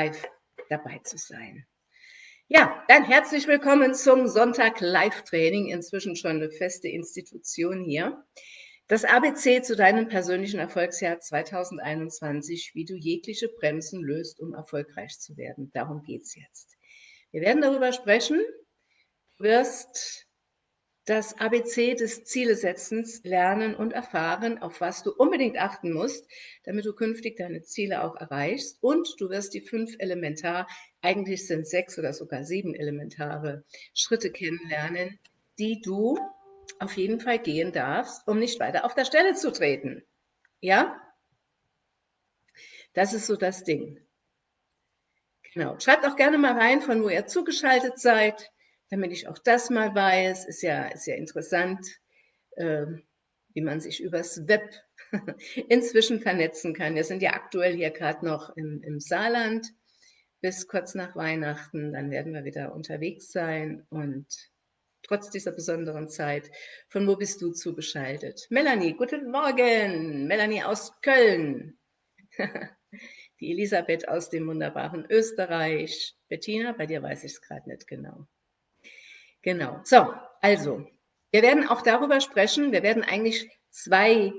live dabei zu sein. Ja, dann herzlich willkommen zum Sonntag Live-Training, inzwischen schon eine feste Institution hier. Das ABC zu deinem persönlichen Erfolgsjahr 2021, wie du jegliche Bremsen löst, um erfolgreich zu werden. Darum geht es jetzt. Wir werden darüber sprechen. Du wirst das ABC des Zielesetzens lernen und erfahren, auf was du unbedingt achten musst, damit du künftig deine Ziele auch erreichst. Und du wirst die fünf elementar, eigentlich sind sechs oder sogar sieben elementare Schritte kennenlernen, die du auf jeden Fall gehen darfst, um nicht weiter auf der Stelle zu treten. Ja? Das ist so das Ding. Genau. Schreibt auch gerne mal rein, von wo ihr zugeschaltet seid damit ich auch das mal weiß. Ist ja, ist ja interessant, äh, wie man sich übers Web inzwischen vernetzen kann. Wir sind ja aktuell hier gerade noch im, im Saarland bis kurz nach Weihnachten. Dann werden wir wieder unterwegs sein und trotz dieser besonderen Zeit. Von wo bist du zugeschaltet? Melanie, guten Morgen. Melanie aus Köln. Die Elisabeth aus dem wunderbaren Österreich. Bettina, bei dir weiß ich es gerade nicht genau. Genau. So, also, wir werden auch darüber sprechen. Wir werden eigentlich zwei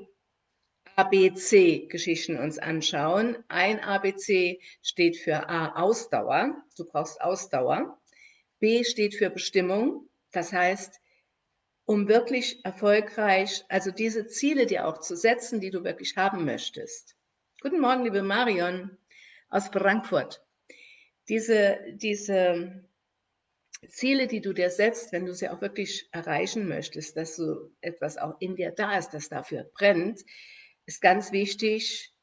ABC-Geschichten uns anschauen. Ein ABC steht für A, Ausdauer. Du brauchst Ausdauer. B steht für Bestimmung. Das heißt, um wirklich erfolgreich, also diese Ziele dir auch zu setzen, die du wirklich haben möchtest. Guten Morgen, liebe Marion aus Frankfurt. Diese, diese Ziele, die du dir setzt, wenn du sie auch wirklich erreichen möchtest, dass so etwas auch in dir da ist, das dafür brennt, ist ganz wichtig.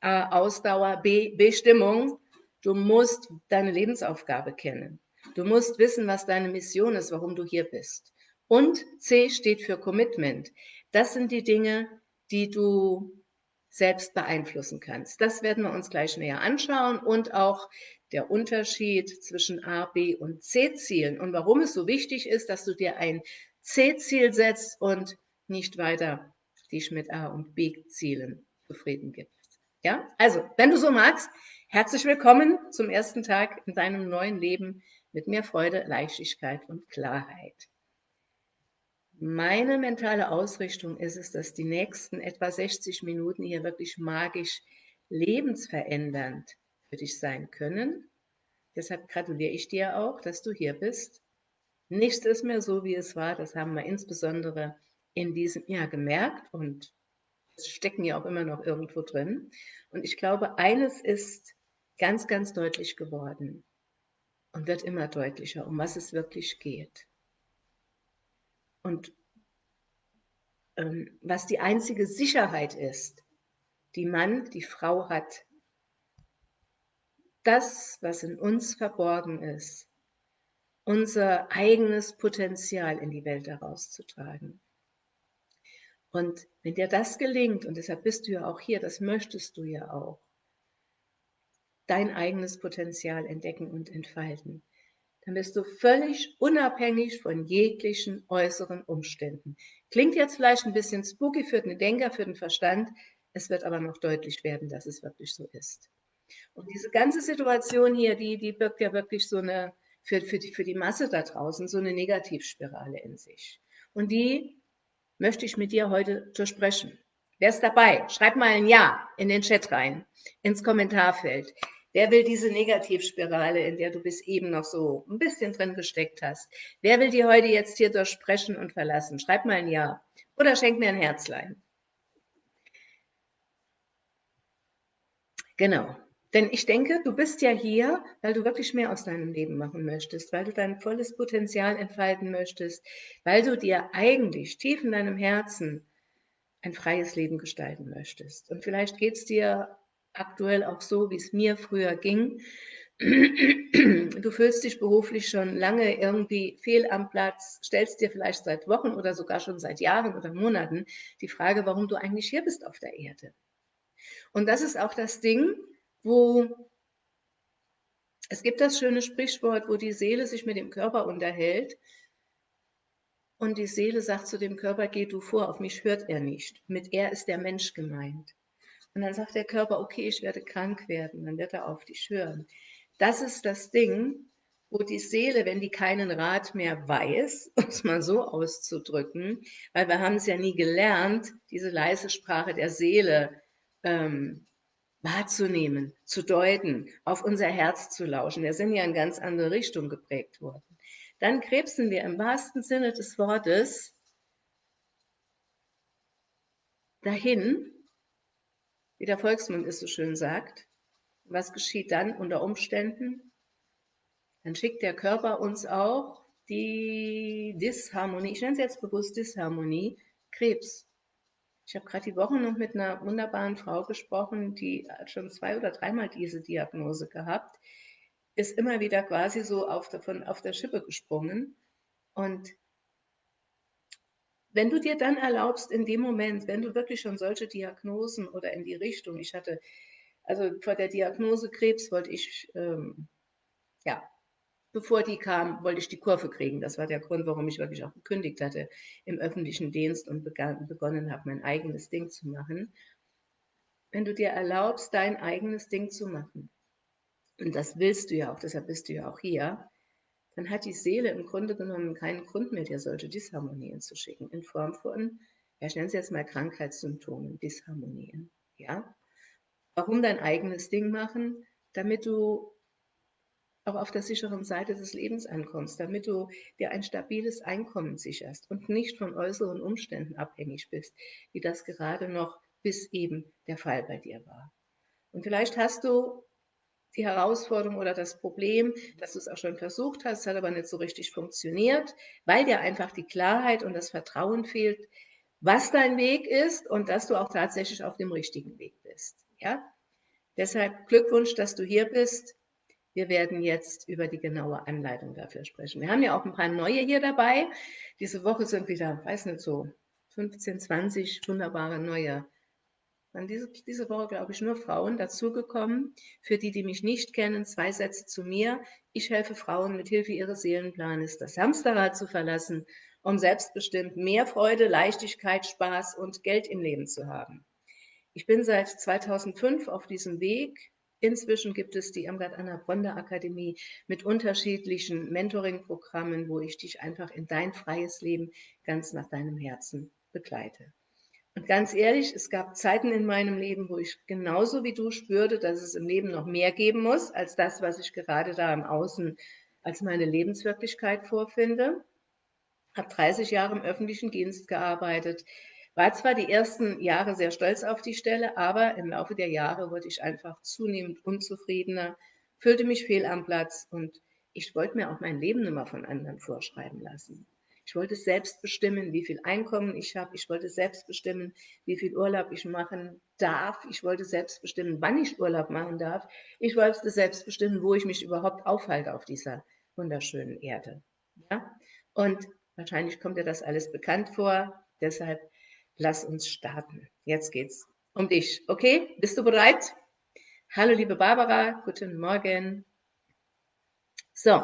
A, Ausdauer, B, Bestimmung. Du musst deine Lebensaufgabe kennen. Du musst wissen, was deine Mission ist, warum du hier bist. Und C steht für Commitment. Das sind die Dinge, die du selbst beeinflussen kannst. Das werden wir uns gleich näher anschauen und auch der Unterschied zwischen A, B und C-Zielen und warum es so wichtig ist, dass du dir ein C-Ziel setzt und nicht weiter dich mit A- und B-Zielen zufrieden gibst. Ja, also, wenn du so magst, herzlich willkommen zum ersten Tag in deinem neuen Leben mit mehr Freude, Leichtigkeit und Klarheit. Meine mentale Ausrichtung ist es, dass die nächsten etwa 60 Minuten hier wirklich magisch lebensverändernd für dich sein können. Deshalb gratuliere ich dir auch, dass du hier bist. Nichts ist mehr so, wie es war. Das haben wir insbesondere in diesem Jahr gemerkt und es stecken ja auch immer noch irgendwo drin. Und ich glaube, eines ist ganz, ganz deutlich geworden und wird immer deutlicher, um was es wirklich geht. Und ähm, was die einzige Sicherheit ist, die Mann, die Frau hat, das, was in uns verborgen ist, unser eigenes Potenzial in die Welt herauszutragen. Und wenn dir das gelingt, und deshalb bist du ja auch hier, das möchtest du ja auch, dein eigenes Potenzial entdecken und entfalten, dann bist du völlig unabhängig von jeglichen äußeren Umständen. Klingt jetzt vielleicht ein bisschen spooky für den Denker, für den Verstand, es wird aber noch deutlich werden, dass es wirklich so ist. Und diese ganze Situation hier, die, die birgt ja wirklich so eine, für, für, die, für die Masse da draußen, so eine Negativspirale in sich. Und die möchte ich mit dir heute besprechen. Wer ist dabei? Schreib mal ein Ja in den Chat rein, ins Kommentarfeld. Wer will diese Negativspirale, in der du bis eben noch so ein bisschen drin gesteckt hast? Wer will die heute jetzt hier durchsprechen und verlassen? Schreib mal ein Ja oder schenk mir ein Herzlein. Genau. Denn ich denke, du bist ja hier, weil du wirklich mehr aus deinem Leben machen möchtest, weil du dein volles Potenzial entfalten möchtest, weil du dir eigentlich tief in deinem Herzen ein freies Leben gestalten möchtest. Und vielleicht geht es dir aktuell auch so, wie es mir früher ging. Du fühlst dich beruflich schon lange irgendwie fehl am Platz, stellst dir vielleicht seit Wochen oder sogar schon seit Jahren oder Monaten die Frage, warum du eigentlich hier bist auf der Erde. Und das ist auch das Ding, wo es gibt das schöne Sprichwort, wo die Seele sich mit dem Körper unterhält und die Seele sagt zu dem Körper, geh du vor, auf mich hört er nicht. Mit er ist der Mensch gemeint. Und dann sagt der Körper, okay, ich werde krank werden, dann wird er auf dich hören. Das ist das Ding, wo die Seele, wenn die keinen Rat mehr weiß, um es mal so auszudrücken, weil wir haben es ja nie gelernt, diese leise Sprache der Seele ähm, wahrzunehmen, zu deuten, auf unser Herz zu lauschen. Wir sind ja in ganz andere Richtung geprägt worden. Dann krebsen wir im wahrsten Sinne des Wortes dahin, wie der Volksmund es so schön sagt. Was geschieht dann unter Umständen? Dann schickt der Körper uns auch die Disharmonie, ich nenne es jetzt bewusst Disharmonie, Krebs. Ich habe gerade die Woche noch mit einer wunderbaren Frau gesprochen, die hat schon zwei oder dreimal diese Diagnose gehabt, ist immer wieder quasi so auf der, von, auf der Schippe gesprungen. Und wenn du dir dann erlaubst, in dem Moment, wenn du wirklich schon solche Diagnosen oder in die Richtung, ich hatte, also vor der Diagnose Krebs wollte ich, ähm, ja, bevor die kam, wollte ich die Kurve kriegen. Das war der Grund, warum ich wirklich auch gekündigt hatte im öffentlichen Dienst und begann, begonnen habe, mein eigenes Ding zu machen. Wenn du dir erlaubst, dein eigenes Ding zu machen, und das willst du ja auch, deshalb bist du ja auch hier, dann hat die Seele im Grunde genommen keinen Grund mehr, dir solche Disharmonien zu schicken, in Form von, ja, ich nenne es jetzt mal Krankheitssymptomen, Disharmonien. Ja? Warum dein eigenes Ding machen? Damit du auch auf der sicheren Seite des Lebens ankommst, damit du dir ein stabiles Einkommen sicherst und nicht von äußeren Umständen abhängig bist, wie das gerade noch bis eben der Fall bei dir war. Und vielleicht hast du die Herausforderung oder das Problem, dass du es auch schon versucht hast, hat aber nicht so richtig funktioniert, weil dir einfach die Klarheit und das Vertrauen fehlt, was dein Weg ist und dass du auch tatsächlich auf dem richtigen Weg bist. Ja? Deshalb Glückwunsch, dass du hier bist. Wir werden jetzt über die genaue Anleitung dafür sprechen. Wir haben ja auch ein paar neue hier dabei. Diese Woche sind wieder, weiß nicht so, 15, 20 wunderbare neue. Dann diese, diese Woche, glaube ich, nur Frauen dazugekommen. Für die, die mich nicht kennen, zwei Sätze zu mir. Ich helfe Frauen mit Hilfe ihres Seelenplanes, das Hamsterrad zu verlassen, um selbstbestimmt mehr Freude, Leichtigkeit, Spaß und Geld im Leben zu haben. Ich bin seit 2005 auf diesem Weg, Inzwischen gibt es die Irmgard Anna Bronde Akademie mit unterschiedlichen Mentoring-Programmen, wo ich dich einfach in dein freies Leben ganz nach deinem Herzen begleite. Und ganz ehrlich, es gab Zeiten in meinem Leben, wo ich genauso wie du spürte, dass es im Leben noch mehr geben muss, als das, was ich gerade da im Außen als meine Lebenswirklichkeit vorfinde. Habe 30 Jahre im öffentlichen Dienst gearbeitet, war zwar die ersten Jahre sehr stolz auf die Stelle, aber im Laufe der Jahre wurde ich einfach zunehmend unzufriedener, fühlte mich fehl am Platz und ich wollte mir auch mein Leben immer von anderen vorschreiben lassen. Ich wollte selbst bestimmen, wie viel Einkommen ich habe. Ich wollte selbst bestimmen, wie viel Urlaub ich machen darf. Ich wollte selbst bestimmen, wann ich Urlaub machen darf. Ich wollte selbst bestimmen, wo ich mich überhaupt aufhalte auf dieser wunderschönen Erde. Ja? Und wahrscheinlich kommt dir das alles bekannt vor. Deshalb lass uns starten. Jetzt geht's um dich. Okay, bist du bereit? Hallo, liebe Barbara, guten Morgen. So,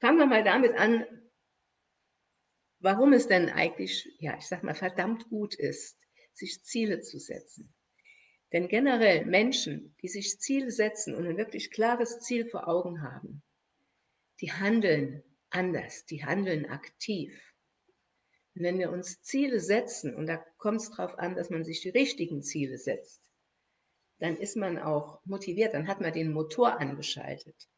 fangen wir mal damit an, warum es denn eigentlich, ja, ich sag mal, verdammt gut ist, sich Ziele zu setzen. Denn generell Menschen, die sich Ziele setzen und ein wirklich klares Ziel vor Augen haben, die handeln anders, die handeln aktiv. Wenn wir uns Ziele setzen, und da kommt es darauf an, dass man sich die richtigen Ziele setzt, dann ist man auch motiviert, dann hat man den Motor angeschaltet.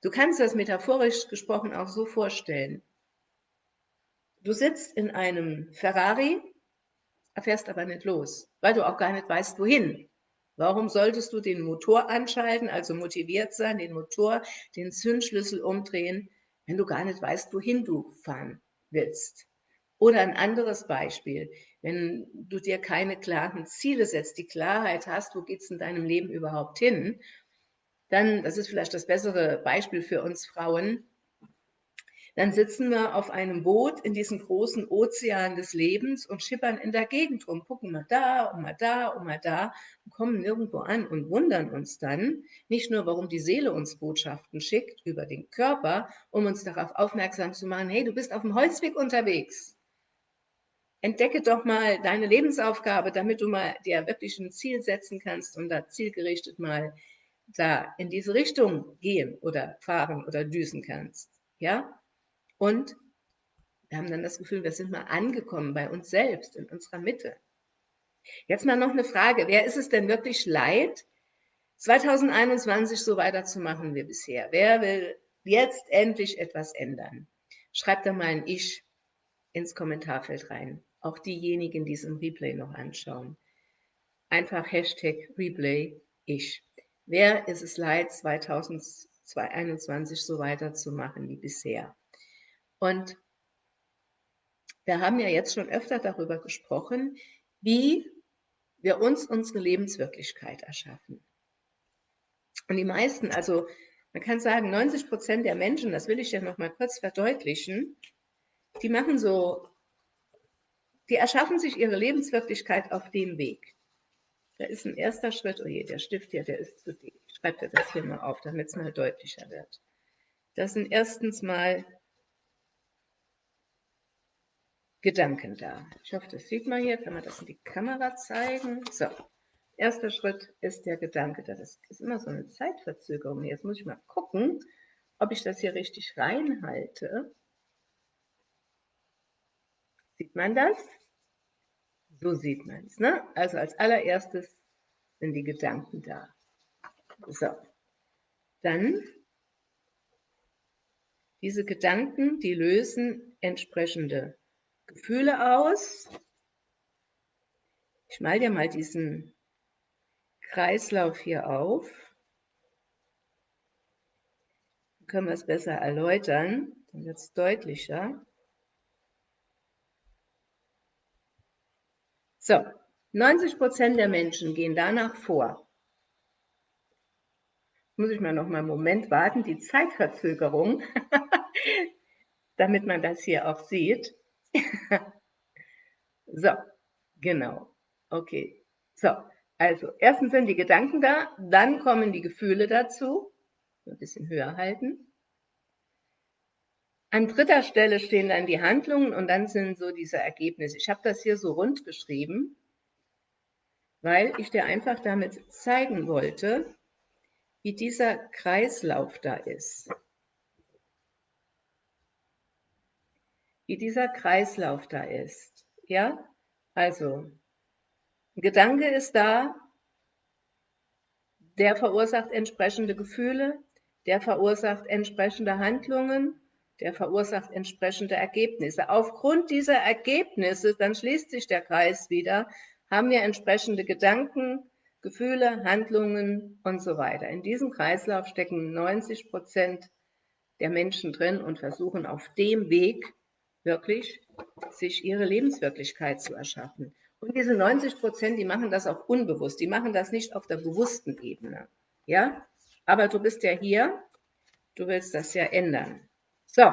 Du kannst das metaphorisch gesprochen auch so vorstellen. Du sitzt in einem Ferrari, fährst aber nicht los, weil du auch gar nicht weißt, wohin. Warum solltest du den Motor anschalten, also motiviert sein, den Motor, den Zündschlüssel umdrehen, wenn du gar nicht weißt, wohin du fahren willst? Oder ein anderes Beispiel, wenn du dir keine klaren Ziele setzt, die Klarheit hast, wo geht es in deinem Leben überhaupt hin, dann, das ist vielleicht das bessere Beispiel für uns Frauen, dann sitzen wir auf einem Boot in diesem großen Ozean des Lebens und schippern in der Gegend rum, gucken mal da und mal da und mal da und kommen nirgendwo an und wundern uns dann nicht nur, warum die Seele uns Botschaften schickt über den Körper, um uns darauf aufmerksam zu machen, hey, du bist auf dem Holzweg unterwegs. Entdecke doch mal deine Lebensaufgabe, damit du mal dir wirklich ein Ziel setzen kannst und da zielgerichtet mal da in diese Richtung gehen oder fahren oder düsen kannst. Ja? Und wir haben dann das Gefühl, wir sind mal angekommen bei uns selbst, in unserer Mitte. Jetzt mal noch eine Frage. Wer ist es denn wirklich leid, 2021 so weiterzumachen wie bisher? Wer will jetzt endlich etwas ändern? Schreibt da mal ein Ich ins Kommentarfeld rein. Auch diejenigen, die es im Replay noch anschauen. Einfach Hashtag Replay Ich. Wer ist es leid, 2021 so weiterzumachen wie bisher? Und wir haben ja jetzt schon öfter darüber gesprochen, wie wir uns unsere Lebenswirklichkeit erschaffen. Und die meisten, also man kann sagen, 90 Prozent der Menschen, das will ich ja noch mal kurz verdeutlichen, die machen so, die erschaffen sich ihre Lebenswirklichkeit auf dem Weg. Da ist ein erster Schritt, oh je, der Stift hier, der ist zu dick. Ich schreibe das hier mal auf, damit es mal deutlicher wird. Das sind erstens mal Gedanken da. Ich hoffe, das sieht man hier. Kann man das in die Kamera zeigen? So, erster Schritt ist der Gedanke. Das ist immer so eine Zeitverzögerung. Jetzt muss ich mal gucken, ob ich das hier richtig reinhalte. Sieht man das? So sieht man es. Ne? Also als allererstes sind die Gedanken da. So, dann diese Gedanken, die lösen entsprechende Gefühle aus. Ich mal dir mal diesen Kreislauf hier auf. Dann können wir es besser erläutern, dann wird es deutlicher. So, 90 Prozent der Menschen gehen danach vor. Muss ich mal noch mal einen Moment warten, die Zeitverzögerung, damit man das hier auch sieht. so, genau. Okay. So, also erstens sind die Gedanken da, dann kommen die Gefühle dazu. Ein bisschen höher halten. An dritter Stelle stehen dann die Handlungen und dann sind so diese Ergebnisse. Ich habe das hier so rund geschrieben, weil ich dir einfach damit zeigen wollte, wie dieser Kreislauf da ist. wie dieser Kreislauf da ist. Ja, also ein Gedanke ist da, der verursacht entsprechende Gefühle, der verursacht entsprechende Handlungen, der verursacht entsprechende Ergebnisse. Aufgrund dieser Ergebnisse, dann schließt sich der Kreis wieder, haben wir entsprechende Gedanken, Gefühle, Handlungen und so weiter. In diesem Kreislauf stecken 90 Prozent der Menschen drin und versuchen auf dem Weg wirklich sich ihre Lebenswirklichkeit zu erschaffen. Und diese 90 Prozent, die machen das auch unbewusst. Die machen das nicht auf der bewussten Ebene. Ja? Aber du bist ja hier. Du willst das ja ändern. So.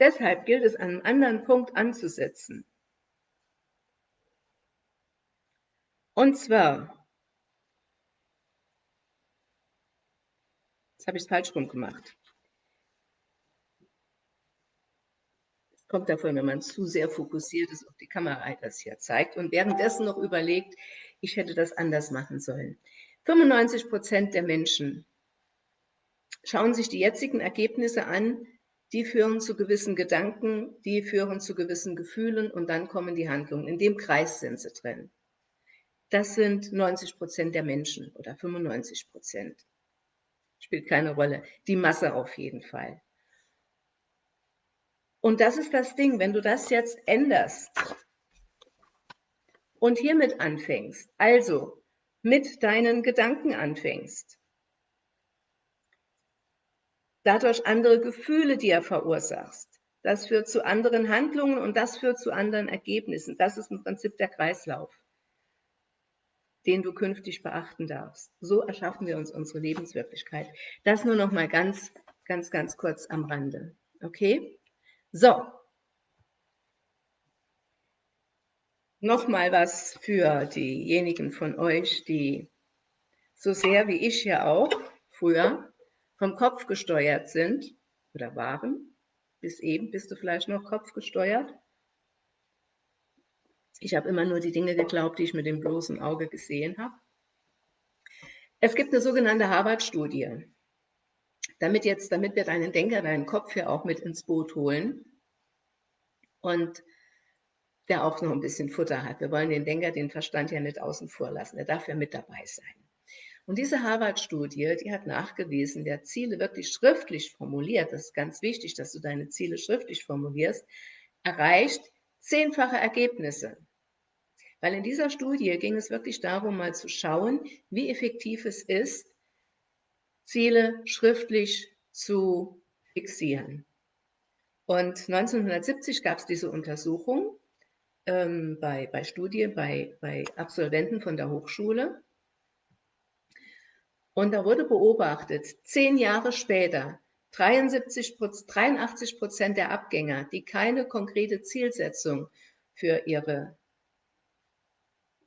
Deshalb gilt es, an einem anderen Punkt anzusetzen. Und zwar, jetzt habe ich es falsch rum gemacht. kommt davon, wenn man zu sehr fokussiert ist auf die Kamera das hier zeigt und währenddessen noch überlegt, ich hätte das anders machen sollen. 95 Prozent der Menschen schauen sich die jetzigen Ergebnisse an, die führen zu gewissen Gedanken, die führen zu gewissen Gefühlen und dann kommen die Handlungen. In dem Kreis sind sie drin. Das sind 90 Prozent der Menschen oder 95 Prozent. Spielt keine Rolle. Die Masse auf jeden Fall. Und das ist das Ding, wenn du das jetzt änderst und hiermit anfängst, also mit deinen Gedanken anfängst, dadurch andere Gefühle dir verursachst, das führt zu anderen Handlungen und das führt zu anderen Ergebnissen. Das ist im Prinzip der Kreislauf, den du künftig beachten darfst. So erschaffen wir uns unsere Lebenswirklichkeit. Das nur noch mal ganz, ganz, ganz kurz am Rande. Okay? So. Nochmal was für diejenigen von euch, die so sehr wie ich ja auch früher vom Kopf gesteuert sind oder waren. Bis eben bist du vielleicht noch kopfgesteuert. Ich habe immer nur die Dinge geglaubt, die ich mit dem bloßen Auge gesehen habe. Es gibt eine sogenannte Harvard-Studie. Damit jetzt, damit wir deinen Denker, deinen Kopf hier auch mit ins Boot holen und der auch noch ein bisschen Futter hat. Wir wollen den Denker, den Verstand ja nicht außen vor lassen. Er darf ja mit dabei sein. Und diese Harvard-Studie, die hat nachgewiesen, wer Ziele wirklich schriftlich formuliert, das ist ganz wichtig, dass du deine Ziele schriftlich formulierst, erreicht zehnfache Ergebnisse. Weil in dieser Studie ging es wirklich darum, mal zu schauen, wie effektiv es ist, Ziele schriftlich zu fixieren. Und 1970 gab es diese Untersuchung ähm, bei, bei Studien, bei, bei Absolventen von der Hochschule. Und da wurde beobachtet, zehn Jahre später, 73, 83 Prozent der Abgänger, die keine konkrete Zielsetzung für ihre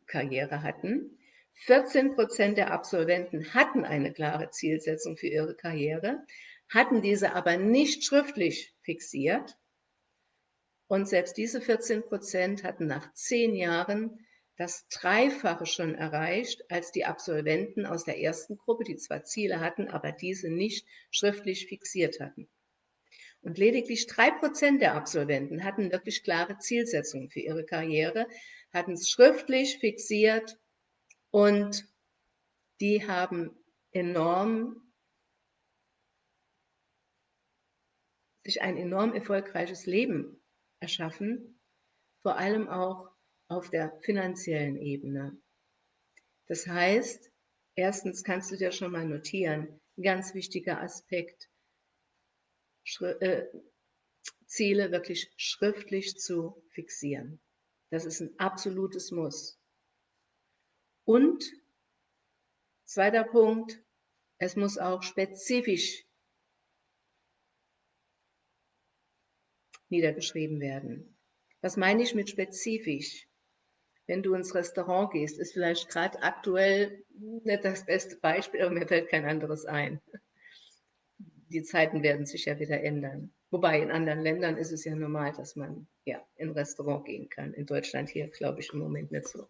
Karriere hatten. 14 Prozent der Absolventen hatten eine klare Zielsetzung für ihre Karriere, hatten diese aber nicht schriftlich fixiert. Und selbst diese 14 Prozent hatten nach zehn Jahren das Dreifache schon erreicht als die Absolventen aus der ersten Gruppe, die zwar Ziele hatten, aber diese nicht schriftlich fixiert hatten. Und lediglich drei Prozent der Absolventen hatten wirklich klare Zielsetzungen für ihre Karriere, hatten es schriftlich fixiert und die haben enorm sich ein enorm erfolgreiches Leben erschaffen, vor allem auch auf der finanziellen Ebene. Das heißt, erstens kannst du dir schon mal notieren, ganz wichtiger Aspekt, Schri äh, Ziele wirklich schriftlich zu fixieren. Das ist ein absolutes Muss. Und zweiter Punkt, es muss auch spezifisch niedergeschrieben werden. Was meine ich mit spezifisch? Wenn du ins Restaurant gehst, ist vielleicht gerade aktuell nicht das beste Beispiel, aber mir fällt kein anderes ein. Die Zeiten werden sich ja wieder ändern. Wobei in anderen Ländern ist es ja normal, dass man ja in Restaurant gehen kann. In Deutschland hier glaube ich im Moment nicht so.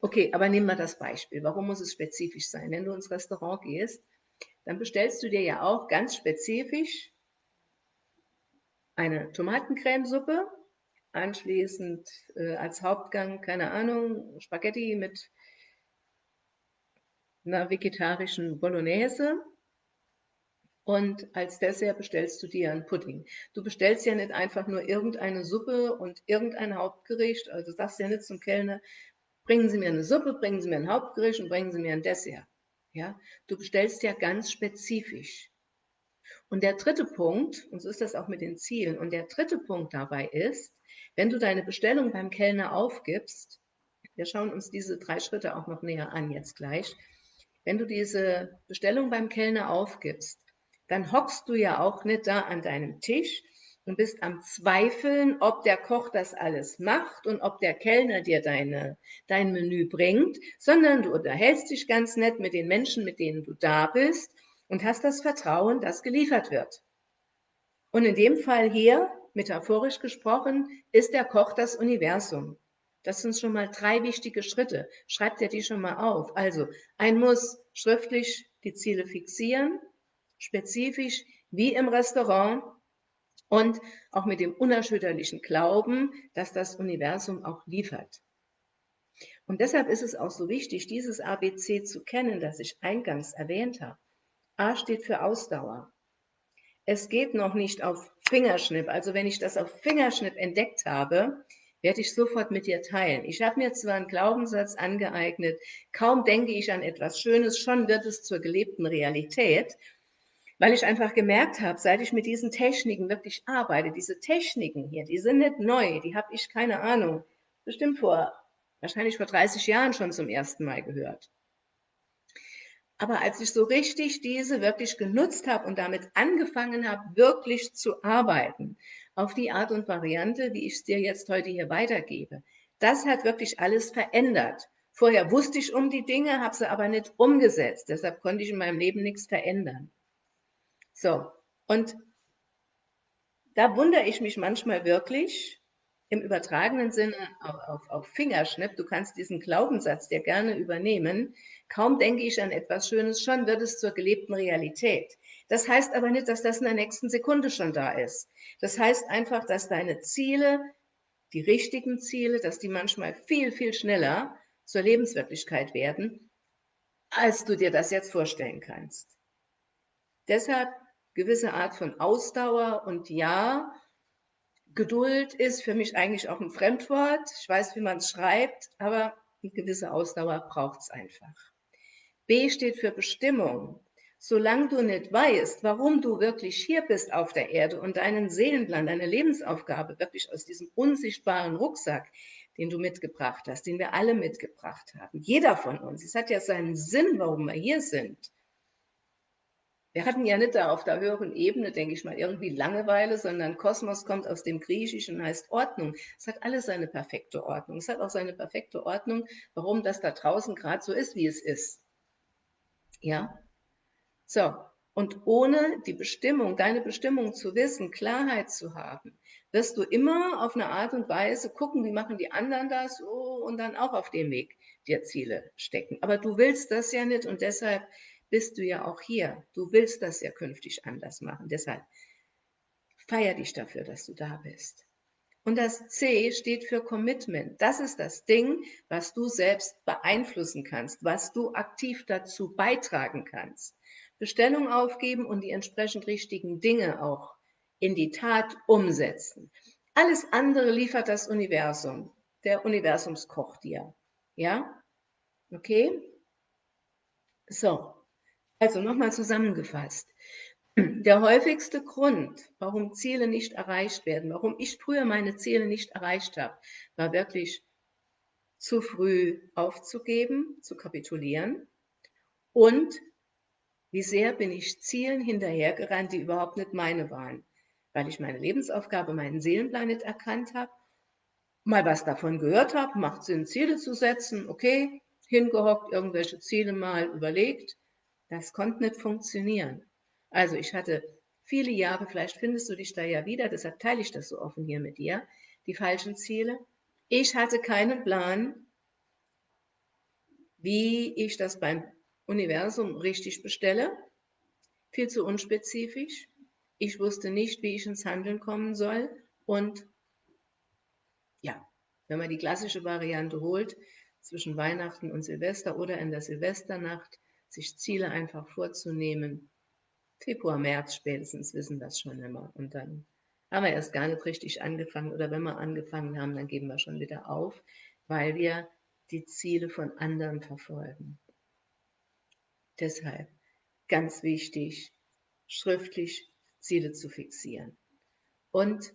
Okay, aber nehmen wir das Beispiel. Warum muss es spezifisch sein? Wenn du ins Restaurant gehst, dann bestellst du dir ja auch ganz spezifisch eine Tomatencremesuppe anschließend äh, als Hauptgang, keine Ahnung, Spaghetti mit einer vegetarischen Bolognese. Und als Dessert bestellst du dir einen Pudding. Du bestellst ja nicht einfach nur irgendeine Suppe und irgendein Hauptgericht. Also sagst ja nicht zum Kellner, bringen Sie mir eine Suppe, bringen Sie mir ein Hauptgericht und bringen Sie mir ein Dessert. Ja, du bestellst ja ganz spezifisch. Und der dritte Punkt, und so ist das auch mit den Zielen, und der dritte Punkt dabei ist, wenn du deine Bestellung beim Kellner aufgibst, wir schauen uns diese drei Schritte auch noch näher an jetzt gleich, wenn du diese Bestellung beim Kellner aufgibst, dann hockst du ja auch nicht da an deinem Tisch und bist am Zweifeln, ob der Koch das alles macht und ob der Kellner dir deine, dein Menü bringt, sondern du unterhältst dich ganz nett mit den Menschen, mit denen du da bist und hast das Vertrauen, dass geliefert wird. Und in dem Fall hier metaphorisch gesprochen, ist der Koch das Universum. Das sind schon mal drei wichtige Schritte. Schreibt ihr die schon mal auf. Also, ein muss schriftlich die Ziele fixieren, spezifisch wie im Restaurant und auch mit dem unerschütterlichen Glauben, dass das Universum auch liefert. Und deshalb ist es auch so wichtig, dieses ABC zu kennen, das ich eingangs erwähnt habe. A steht für Ausdauer. Es geht noch nicht auf Fingerschnipp. Also wenn ich das auf Fingerschnipp entdeckt habe, werde ich sofort mit dir teilen. Ich habe mir zwar einen Glaubenssatz angeeignet, kaum denke ich an etwas Schönes, schon wird es zur gelebten Realität, weil ich einfach gemerkt habe, seit ich mit diesen Techniken wirklich arbeite, diese Techniken hier, die sind nicht neu, die habe ich keine Ahnung, bestimmt vor, wahrscheinlich vor 30 Jahren schon zum ersten Mal gehört. Aber als ich so richtig diese wirklich genutzt habe und damit angefangen habe, wirklich zu arbeiten, auf die Art und Variante, wie ich es dir jetzt heute hier weitergebe, das hat wirklich alles verändert. Vorher wusste ich um die Dinge, habe sie aber nicht umgesetzt. Deshalb konnte ich in meinem Leben nichts verändern. So, und da wundere ich mich manchmal wirklich, im übertragenen Sinne auf, auf, auf Fingerschnipp, du kannst diesen Glaubenssatz dir gerne übernehmen, kaum denke ich an etwas Schönes, schon wird es zur gelebten Realität. Das heißt aber nicht, dass das in der nächsten Sekunde schon da ist. Das heißt einfach, dass deine Ziele, die richtigen Ziele, dass die manchmal viel, viel schneller zur Lebenswirklichkeit werden, als du dir das jetzt vorstellen kannst. Deshalb gewisse Art von Ausdauer und ja, Geduld ist für mich eigentlich auch ein Fremdwort. Ich weiß, wie man es schreibt, aber eine gewisse Ausdauer braucht es einfach. B steht für Bestimmung. Solange du nicht weißt, warum du wirklich hier bist auf der Erde und deinen Seelenplan, deine Lebensaufgabe wirklich aus diesem unsichtbaren Rucksack, den du mitgebracht hast, den wir alle mitgebracht haben, jeder von uns, es hat ja seinen Sinn, warum wir hier sind. Wir hatten ja nicht da auf der höheren Ebene, denke ich mal, irgendwie Langeweile, sondern Kosmos kommt aus dem Griechischen und heißt Ordnung. Es hat alles seine perfekte Ordnung. Es hat auch seine perfekte Ordnung, warum das da draußen gerade so ist, wie es ist. Ja? So. Und ohne die Bestimmung, deine Bestimmung zu wissen, Klarheit zu haben, wirst du immer auf eine Art und Weise gucken, wie machen die anderen das, oh, und dann auch auf dem Weg dir Ziele stecken. Aber du willst das ja nicht und deshalb bist du ja auch hier. Du willst das ja künftig anders machen. Deshalb feier dich dafür, dass du da bist. Und das C steht für Commitment. Das ist das Ding, was du selbst beeinflussen kannst, was du aktiv dazu beitragen kannst. Bestellung aufgeben und die entsprechend richtigen Dinge auch in die Tat umsetzen. Alles andere liefert das Universum. Der Universumskoch dir. Ja? Okay? So. Also nochmal zusammengefasst. Der häufigste Grund, warum Ziele nicht erreicht werden, warum ich früher meine Ziele nicht erreicht habe, war wirklich zu früh aufzugeben, zu kapitulieren und wie sehr bin ich Zielen hinterhergerannt, die überhaupt nicht meine waren, weil ich meine Lebensaufgabe, meinen Seelenplan nicht erkannt habe, mal was davon gehört habe, macht Sinn, Ziele zu setzen, okay, hingehockt, irgendwelche Ziele mal überlegt, das konnte nicht funktionieren. Also ich hatte viele Jahre, vielleicht findest du dich da ja wieder, deshalb teile ich das so offen hier mit dir, die falschen Ziele. Ich hatte keinen Plan, wie ich das beim Universum richtig bestelle. Viel zu unspezifisch. Ich wusste nicht, wie ich ins Handeln kommen soll. Und ja, wenn man die klassische Variante holt, zwischen Weihnachten und Silvester oder in der Silvesternacht, sich Ziele einfach vorzunehmen. Februar, März spätestens wissen das schon immer. Und dann haben wir erst gar nicht richtig angefangen oder wenn wir angefangen haben, dann geben wir schon wieder auf, weil wir die Ziele von anderen verfolgen. Deshalb ganz wichtig, schriftlich Ziele zu fixieren. Und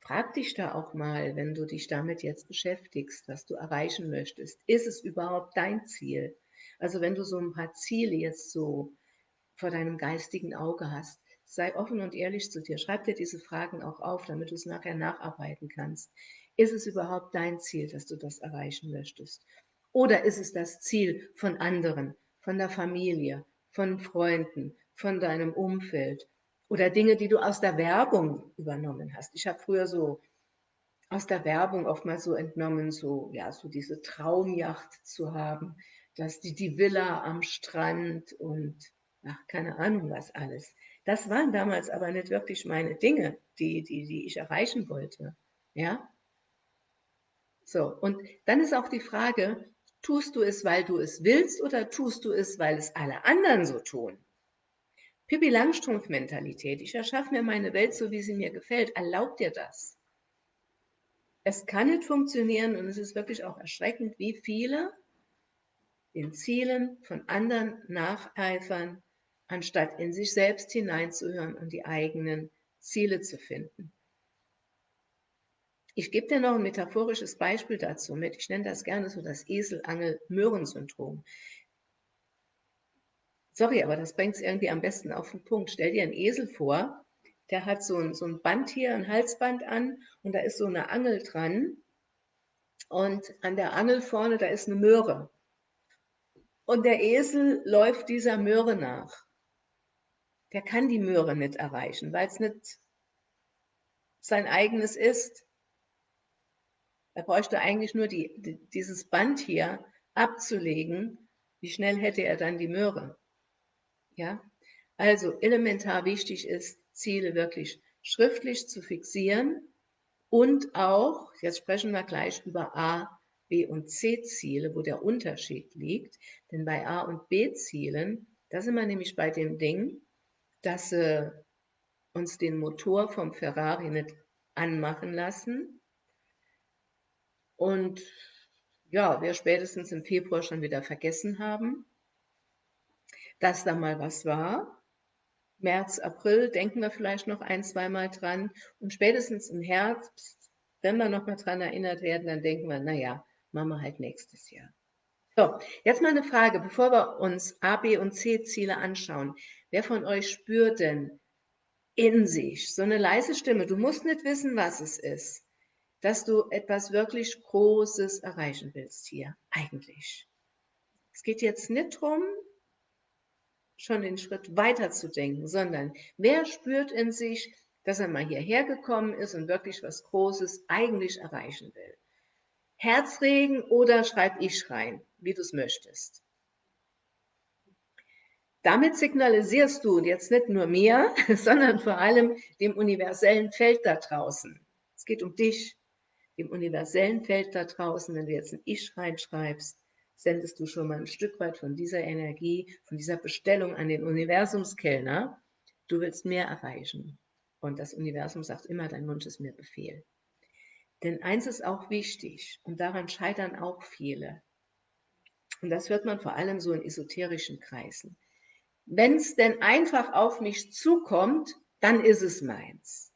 frag dich da auch mal, wenn du dich damit jetzt beschäftigst, was du erreichen möchtest. Ist es überhaupt dein Ziel? Also wenn du so ein paar Ziele jetzt so vor deinem geistigen Auge hast, sei offen und ehrlich zu dir. Schreib dir diese Fragen auch auf, damit du es nachher nacharbeiten kannst. Ist es überhaupt dein Ziel, dass du das erreichen möchtest? Oder ist es das Ziel von anderen, von der Familie, von Freunden, von deinem Umfeld oder Dinge, die du aus der Werbung übernommen hast? Ich habe früher so aus der Werbung oftmals so entnommen, so, ja, so diese Traumjacht zu haben, dass die, die Villa am Strand und ach, keine Ahnung was alles. Das waren damals aber nicht wirklich meine Dinge, die, die, die ich erreichen wollte. Ja? So, und dann ist auch die Frage, tust du es, weil du es willst oder tust du es, weil es alle anderen so tun? Pippi Langstrumpf-Mentalität. Ich erschaffe mir meine Welt so, wie sie mir gefällt. Erlaubt dir das? Es kann nicht funktionieren und es ist wirklich auch erschreckend, wie viele den Zielen von anderen nacheifern, anstatt in sich selbst hineinzuhören und die eigenen Ziele zu finden. Ich gebe dir noch ein metaphorisches Beispiel dazu mit. Ich nenne das gerne so das Eselangel-Möhren-Syndrom. Sorry, aber das bringt es irgendwie am besten auf den Punkt. Stell dir einen Esel vor, der hat so ein, so ein Band hier, ein Halsband an und da ist so eine Angel dran. Und an der Angel vorne, da ist eine Möhre. Und der Esel läuft dieser Möhre nach. Der kann die Möhre nicht erreichen, weil es nicht sein eigenes ist. Er bräuchte eigentlich nur die, die, dieses Band hier abzulegen. Wie schnell hätte er dann die Möhre? Ja, also elementar wichtig ist, Ziele wirklich schriftlich zu fixieren und auch, jetzt sprechen wir gleich über A, B und C-Ziele, wo der Unterschied liegt. Denn bei A und B-Zielen, da sind wir nämlich bei dem Ding, dass sie uns den Motor vom Ferrari nicht anmachen lassen. Und ja, wir spätestens im Februar schon wieder vergessen haben, dass da mal was war. März, April denken wir vielleicht noch ein, zweimal dran. Und spätestens im Herbst, wenn wir noch mal dran erinnert werden, dann denken wir, naja, machen wir halt nächstes Jahr. So, jetzt mal eine Frage, bevor wir uns A, B und C Ziele anschauen. Wer von euch spürt denn in sich so eine leise Stimme? Du musst nicht wissen, was es ist, dass du etwas wirklich Großes erreichen willst hier, eigentlich. Es geht jetzt nicht darum, schon den Schritt weiter zu denken, sondern wer spürt in sich, dass er mal hierher gekommen ist und wirklich was Großes eigentlich erreichen will. Herzregen oder schreib ich rein, wie du es möchtest. Damit signalisierst du jetzt nicht nur mir, sondern vor allem dem universellen Feld da draußen. Es geht um dich, dem universellen Feld da draußen, wenn du jetzt ein Ich reinschreibst, sendest du schon mal ein Stück weit von dieser Energie, von dieser Bestellung an den Universumskellner. Du willst mehr erreichen. Und das Universum sagt immer, dein Wunsch ist mir Befehl. Denn eins ist auch wichtig, und daran scheitern auch viele. Und das hört man vor allem so in esoterischen Kreisen. Wenn es denn einfach auf mich zukommt, dann ist es meins.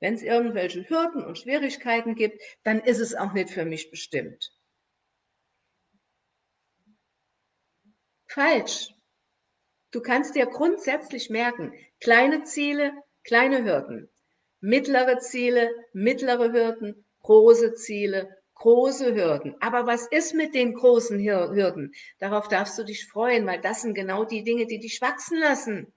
Wenn es irgendwelche Hürden und Schwierigkeiten gibt, dann ist es auch nicht für mich bestimmt. Falsch. Du kannst dir grundsätzlich merken, kleine Ziele, kleine Hürden, mittlere Ziele, mittlere Hürden, große Ziele, große Hürden. Aber was ist mit den großen Hürden? Darauf darfst du dich freuen, weil das sind genau die Dinge, die dich wachsen lassen.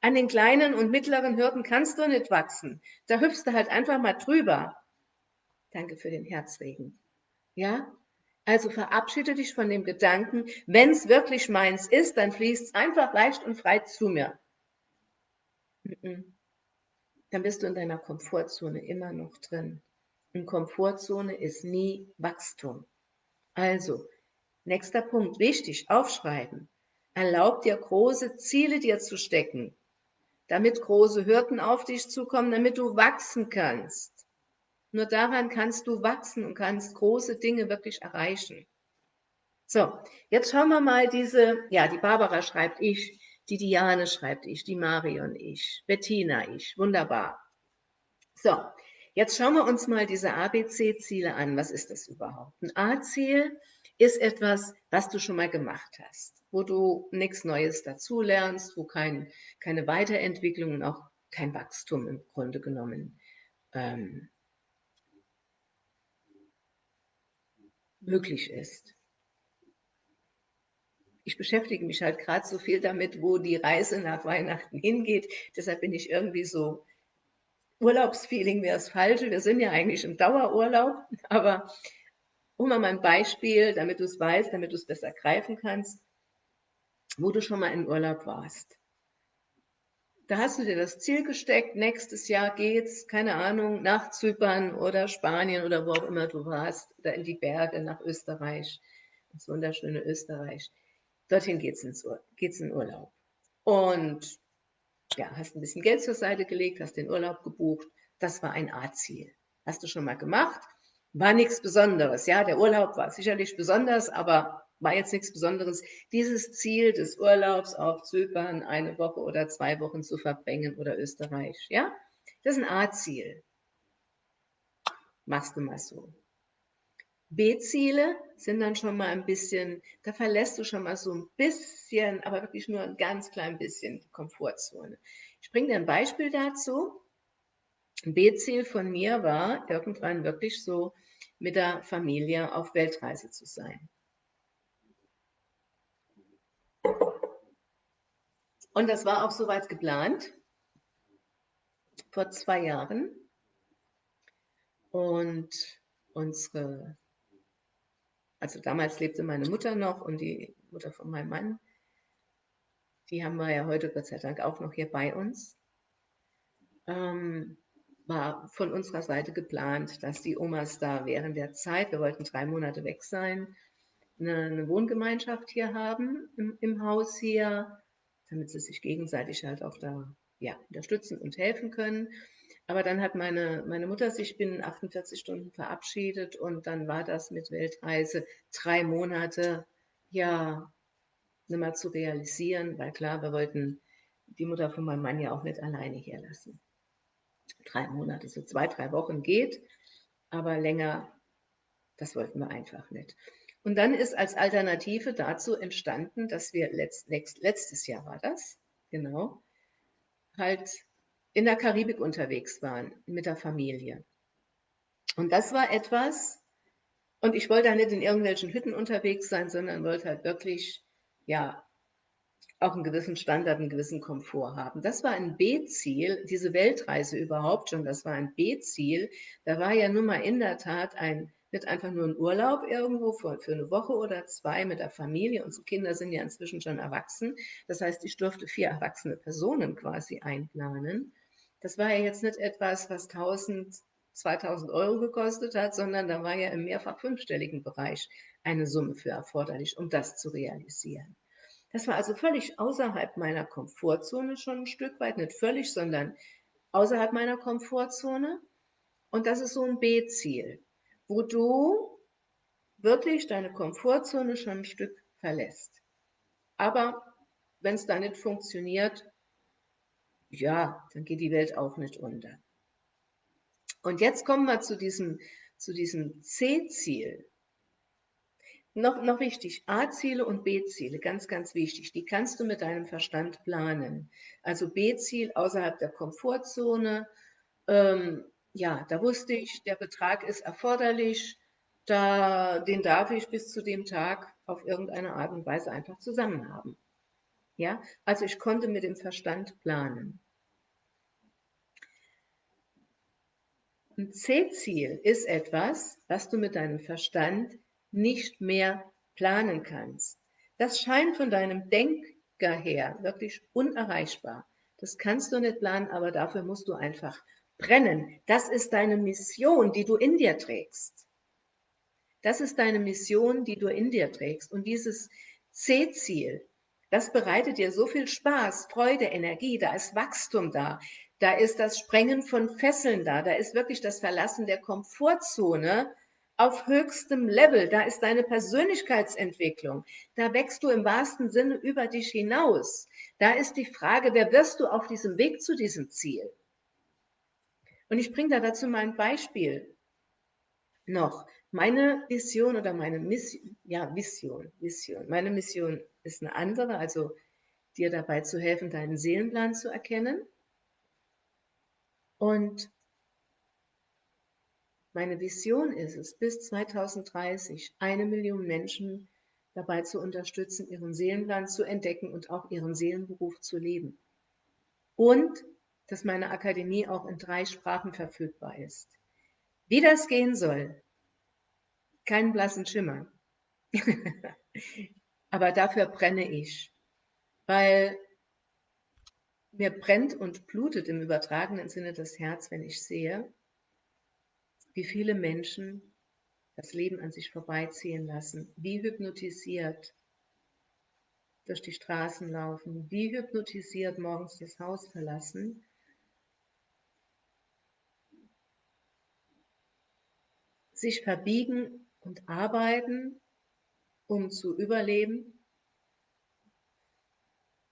An den kleinen und mittleren Hürden kannst du nicht wachsen. Da hüpfst du halt einfach mal drüber. Danke für den Herzregen. Ja? Also verabschiede dich von dem Gedanken, wenn es wirklich meins ist, dann fließt es einfach leicht und frei zu mir. Dann bist du in deiner Komfortzone immer noch drin. Und Komfortzone ist nie Wachstum. Also, nächster Punkt, wichtig, aufschreiben. Erlaub dir große Ziele dir zu stecken, damit große Hürden auf dich zukommen, damit du wachsen kannst. Nur daran kannst du wachsen und kannst große Dinge wirklich erreichen. So, jetzt schauen wir mal diese, ja, die Barbara schreibt ich, die Diane schreibt ich, die Marion ich, Bettina ich, wunderbar. So, jetzt schauen wir uns mal diese ABC-Ziele an. Was ist das überhaupt? Ein A-Ziel ist etwas, was du schon mal gemacht hast, wo du nichts Neues dazulernst, wo kein, keine Weiterentwicklung und auch kein Wachstum im Grunde genommen ähm, möglich ist. Ich beschäftige mich halt gerade so viel damit, wo die Reise nach Weihnachten hingeht. Deshalb bin ich irgendwie so, Urlaubsfeeling wäre das Falsche. Wir sind ja eigentlich im Dauerurlaub. Aber um mal ein Beispiel, damit du es weißt, damit du es besser greifen kannst, wo du schon mal in Urlaub warst. Da hast du dir das Ziel gesteckt, nächstes Jahr geht's, keine Ahnung, nach Zypern oder Spanien oder wo auch immer du warst, oder in die Berge, nach Österreich, ins wunderschöne Österreich. Dorthin geht's, ins geht's in Urlaub. Und ja, hast ein bisschen Geld zur Seite gelegt, hast den Urlaub gebucht. Das war ein A-Ziel. Hast du schon mal gemacht? War nichts Besonderes. Ja, der Urlaub war sicherlich besonders, aber war jetzt nichts Besonderes, dieses Ziel des Urlaubs auf Zypern eine Woche oder zwei Wochen zu verbringen oder Österreich. Ja, das ist ein A-Ziel. Machst du mal so. B-Ziele sind dann schon mal ein bisschen, da verlässt du schon mal so ein bisschen, aber wirklich nur ein ganz klein bisschen die Komfortzone. Ich bringe dir ein Beispiel dazu. Ein B-Ziel von mir war, irgendwann wirklich so mit der Familie auf Weltreise zu sein. Und das war auch soweit geplant vor zwei Jahren. Und unsere, also damals lebte meine Mutter noch und die Mutter von meinem Mann, die haben wir ja heute Gott sei Dank auch noch hier bei uns. Ähm, war von unserer Seite geplant, dass die Omas da während der Zeit, wir wollten drei Monate weg sein, eine, eine Wohngemeinschaft hier haben im, im, Haus hier, damit sie sich gegenseitig halt auch da ja, unterstützen und helfen können. Aber dann hat meine, meine Mutter sich binnen 48 Stunden verabschiedet und dann war das mit Weltreise drei Monate, ja, nicht mehr zu realisieren, weil klar, wir wollten die Mutter von meinem Mann ja auch nicht alleine hier lassen. Drei Monate, so zwei, drei Wochen geht, aber länger, das wollten wir einfach nicht. Und dann ist als Alternative dazu entstanden, dass wir letzt, letzt, letztes Jahr war das, genau, halt in der Karibik unterwegs waren mit der Familie. Und das war etwas, und ich wollte da nicht in irgendwelchen Hütten unterwegs sein, sondern wollte halt wirklich, ja, auch einen gewissen Standard, einen gewissen Komfort haben. Das war ein B-Ziel, diese Weltreise überhaupt schon, das war ein B-Ziel. Da war ja nun mal in der Tat ein, nicht einfach nur ein Urlaub irgendwo für, für eine Woche oder zwei mit der Familie. Unsere Kinder sind ja inzwischen schon erwachsen. Das heißt, ich durfte vier erwachsene Personen quasi einplanen. Das war ja jetzt nicht etwas, was 1000, 2000 Euro gekostet hat, sondern da war ja im mehrfach fünfstelligen Bereich eine Summe für erforderlich, um das zu realisieren. Das war also völlig außerhalb meiner Komfortzone schon ein Stück weit, nicht völlig, sondern außerhalb meiner Komfortzone. Und das ist so ein B-Ziel, wo du wirklich deine Komfortzone schon ein Stück verlässt. Aber wenn es da nicht funktioniert, ja, dann geht die Welt auch nicht unter. Und jetzt kommen wir zu diesem, zu diesem C-Ziel. Noch, noch wichtig, A-Ziele und B-Ziele, ganz, ganz wichtig. Die kannst du mit deinem Verstand planen. Also B-Ziel außerhalb der Komfortzone. Ähm, ja, da wusste ich, der Betrag ist erforderlich. Da, den darf ich bis zu dem Tag auf irgendeine Art und Weise einfach zusammen haben. Ja, also ich konnte mit dem Verstand planen. Ein C-Ziel ist etwas, was du mit deinem Verstand nicht mehr planen kannst. Das scheint von deinem Denker her wirklich unerreichbar. Das kannst du nicht planen, aber dafür musst du einfach brennen. Das ist deine Mission, die du in dir trägst. Das ist deine Mission, die du in dir trägst. Und dieses C-Ziel, das bereitet dir so viel Spaß, Freude, Energie, da ist Wachstum da, da ist das Sprengen von Fesseln da, da ist wirklich das Verlassen der Komfortzone auf höchstem Level, da ist deine Persönlichkeitsentwicklung, da wächst du im wahrsten Sinne über dich hinaus. Da ist die Frage, wer wirst du auf diesem Weg zu diesem Ziel? Und ich bringe da dazu mal ein Beispiel noch. Meine Vision oder meine Mission, ja, Vision, Vision. Meine Mission ist eine andere, also dir dabei zu helfen, deinen Seelenplan zu erkennen. Und meine Vision ist es, bis 2030 eine Million Menschen dabei zu unterstützen, ihren Seelenplan zu entdecken und auch ihren Seelenberuf zu leben. Und dass meine Akademie auch in drei Sprachen verfügbar ist. Wie das gehen soll, keinen blassen Schimmer. Aber dafür brenne ich, weil mir brennt und blutet im übertragenen Sinne das Herz, wenn ich sehe, wie viele Menschen das Leben an sich vorbeiziehen lassen, wie hypnotisiert durch die Straßen laufen, wie hypnotisiert morgens das Haus verlassen sich verbiegen und arbeiten, um zu überleben.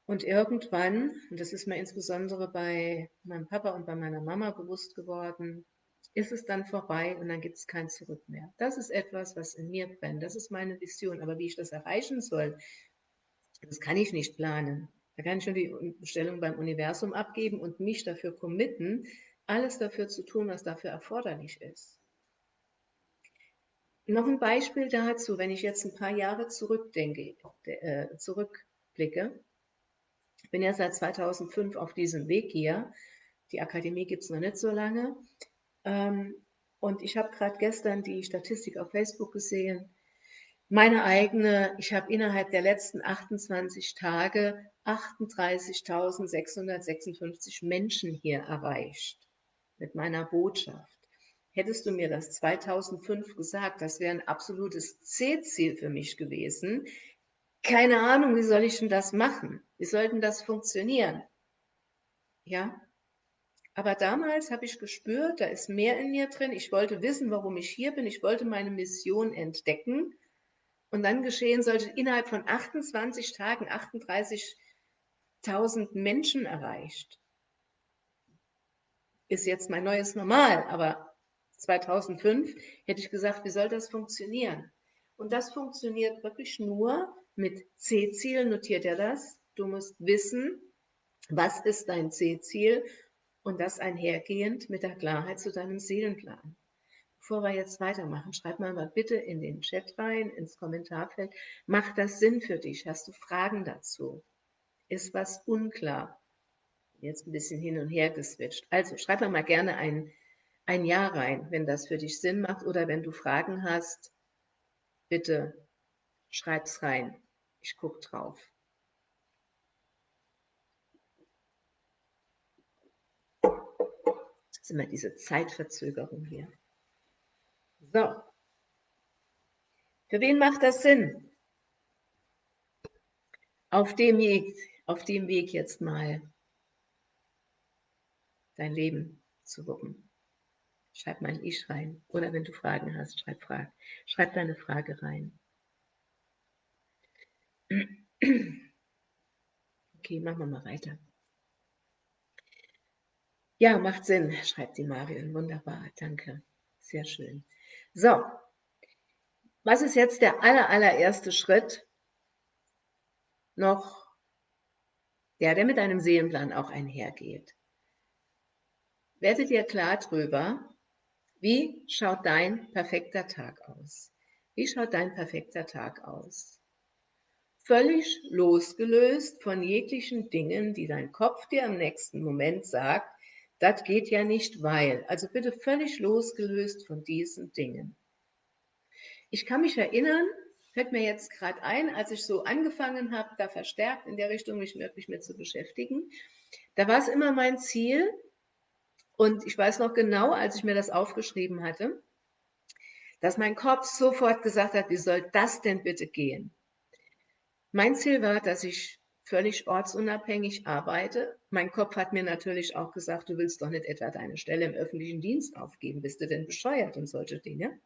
Und irgendwann, und das ist mir insbesondere bei meinem Papa und bei meiner Mama bewusst geworden, ist es dann vorbei und dann gibt es kein Zurück mehr. Das ist etwas, was in mir brennt. Das ist meine Vision. Aber wie ich das erreichen soll, das kann ich nicht planen. Da kann ich schon die Bestellung beim Universum abgeben und mich dafür committen, alles dafür zu tun, was dafür erforderlich ist. Noch ein Beispiel dazu, wenn ich jetzt ein paar Jahre zurückdenke, äh, zurückblicke. Ich bin ja seit 2005 auf diesem Weg hier. Die Akademie gibt es noch nicht so lange. Ähm, Und ich habe gerade gestern die Statistik auf Facebook gesehen. Meine eigene, ich habe innerhalb der letzten 28 Tage 38.656 Menschen hier erreicht mit meiner Botschaft. Hättest du mir das 2005 gesagt, das wäre ein absolutes C-Ziel für mich gewesen. Keine Ahnung, wie soll ich denn das machen? Wie soll das funktionieren? Ja, aber damals habe ich gespürt, da ist mehr in mir drin. Ich wollte wissen, warum ich hier bin. Ich wollte meine Mission entdecken. Und dann geschehen sollte innerhalb von 28 Tagen 38.000 Menschen erreicht. Ist jetzt mein neues Normal, aber 2005 hätte ich gesagt, wie soll das funktionieren? Und das funktioniert wirklich nur mit C-Ziel, notiert er das. Du musst wissen, was ist dein C-Ziel und das einhergehend mit der Klarheit zu deinem Seelenplan. Bevor wir jetzt weitermachen, schreib mal, mal bitte in den Chat rein, ins Kommentarfeld. Macht das Sinn für dich? Hast du Fragen dazu? Ist was unklar? Jetzt ein bisschen hin und her geswitcht. Also schreib mal gerne ein ein Ja rein, wenn das für dich Sinn macht oder wenn du Fragen hast, bitte schreib's rein. Ich gucke drauf. Das ist immer diese Zeitverzögerung hier. So. Für wen macht das Sinn? Auf dem Weg, auf dem Weg jetzt mal dein Leben zu wuppen. Schreib mal ein Ich rein. Oder wenn du Fragen hast, schreib, Frage. schreib deine Frage rein. Okay, machen wir mal weiter. Ja, macht Sinn, schreibt die Marion. Wunderbar, danke. Sehr schön. So, was ist jetzt der aller, allererste Schritt noch, der, der mit einem Seelenplan auch einhergeht? Werde dir klar drüber, wie schaut dein perfekter Tag aus? Wie schaut dein perfekter Tag aus? Völlig losgelöst von jeglichen Dingen, die dein Kopf dir im nächsten Moment sagt, das geht ja nicht, weil. Also bitte völlig losgelöst von diesen Dingen. Ich kann mich erinnern, fällt mir jetzt gerade ein, als ich so angefangen habe, da verstärkt in der Richtung mich wirklich mit zu beschäftigen, da war es immer mein Ziel, und ich weiß noch genau, als ich mir das aufgeschrieben hatte, dass mein Kopf sofort gesagt hat, wie soll das denn bitte gehen? Mein Ziel war, dass ich völlig ortsunabhängig arbeite. Mein Kopf hat mir natürlich auch gesagt, du willst doch nicht etwa deine Stelle im öffentlichen Dienst aufgeben, bist du denn bescheuert und solche Dinge.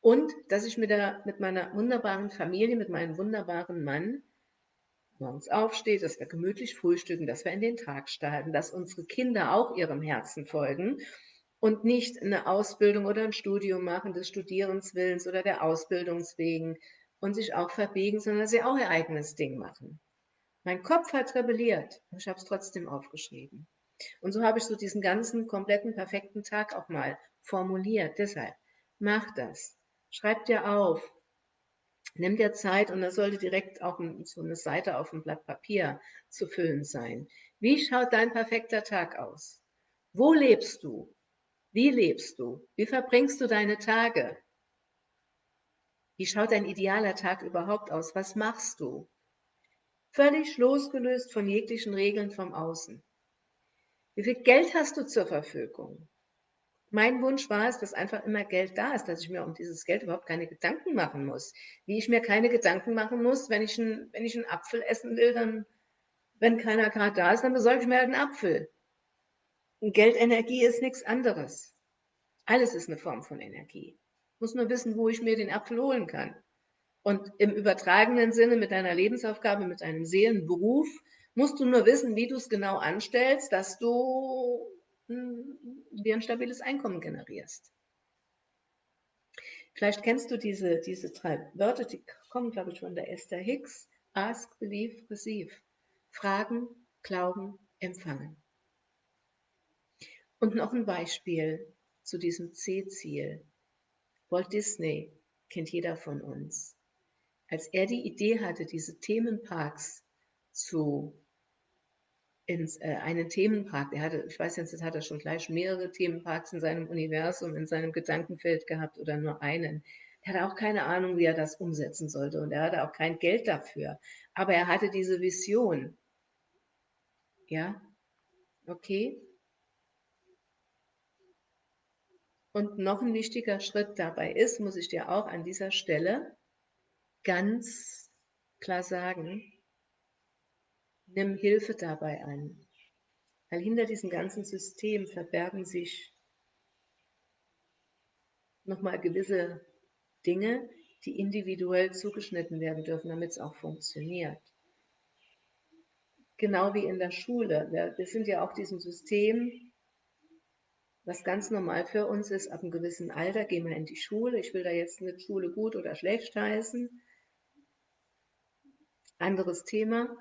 Und dass ich mit, der, mit meiner wunderbaren Familie, mit meinem wunderbaren Mann morgens aufsteht, dass wir gemütlich frühstücken, dass wir in den Tag starten, dass unsere Kinder auch ihrem Herzen folgen und nicht eine Ausbildung oder ein Studium machen des Studierenswillens oder der Ausbildungswegen und sich auch verbiegen, sondern dass sie auch ihr eigenes Ding machen. Mein Kopf hat rebelliert ich habe es trotzdem aufgeschrieben. Und so habe ich so diesen ganzen kompletten perfekten Tag auch mal formuliert. Deshalb, mach das. Schreib dir auf, Nimm dir Zeit und das sollte direkt auch so eine Seite auf dem Blatt Papier zu füllen sein. Wie schaut dein perfekter Tag aus? Wo lebst du? Wie lebst du? Wie verbringst du deine Tage? Wie schaut dein idealer Tag überhaupt aus? Was machst du? Völlig losgelöst von jeglichen Regeln vom Außen. Wie viel Geld hast du zur Verfügung? Mein Wunsch war es, dass einfach immer Geld da ist, dass ich mir um dieses Geld überhaupt keine Gedanken machen muss. Wie ich mir keine Gedanken machen muss, wenn ich, ein, wenn ich einen Apfel essen will, dann, wenn keiner gerade da ist, dann besorge ich mir halt einen Apfel. Und Geldenergie ist nichts anderes. Alles ist eine Form von Energie. Ich muss nur wissen, wo ich mir den Apfel holen kann. Und im übertragenen Sinne mit deiner Lebensaufgabe, mit deinem Seelenberuf, musst du nur wissen, wie du es genau anstellst, dass du dir ein stabiles Einkommen generierst. Vielleicht kennst du diese, diese drei Wörter, die kommen, glaube ich, von der Esther Hicks. Ask, believe, receive. Fragen, glauben, empfangen. Und noch ein Beispiel zu diesem C-Ziel. Walt Disney kennt jeder von uns. Als er die Idee hatte, diese Themenparks zu ins, äh, einen Themenpark. Er hatte, ich weiß jetzt, das hat er schon gleich mehrere Themenparks in seinem Universum, in seinem Gedankenfeld gehabt oder nur einen. Er hatte auch keine Ahnung, wie er das umsetzen sollte und er hatte auch kein Geld dafür. Aber er hatte diese Vision. Ja, okay. Und noch ein wichtiger Schritt dabei ist, muss ich dir auch an dieser Stelle ganz klar sagen, nimm Hilfe dabei an. Weil hinter diesem ganzen System verbergen sich nochmal gewisse Dinge, die individuell zugeschnitten werden dürfen, damit es auch funktioniert. Genau wie in der Schule. Wir, sind ja auch diesem System, was ganz normal für uns ist, ab einem gewissen Alter gehen wir in die Schule. Ich will da jetzt nicht Schule gut oder schlecht heißen. Anderes Thema.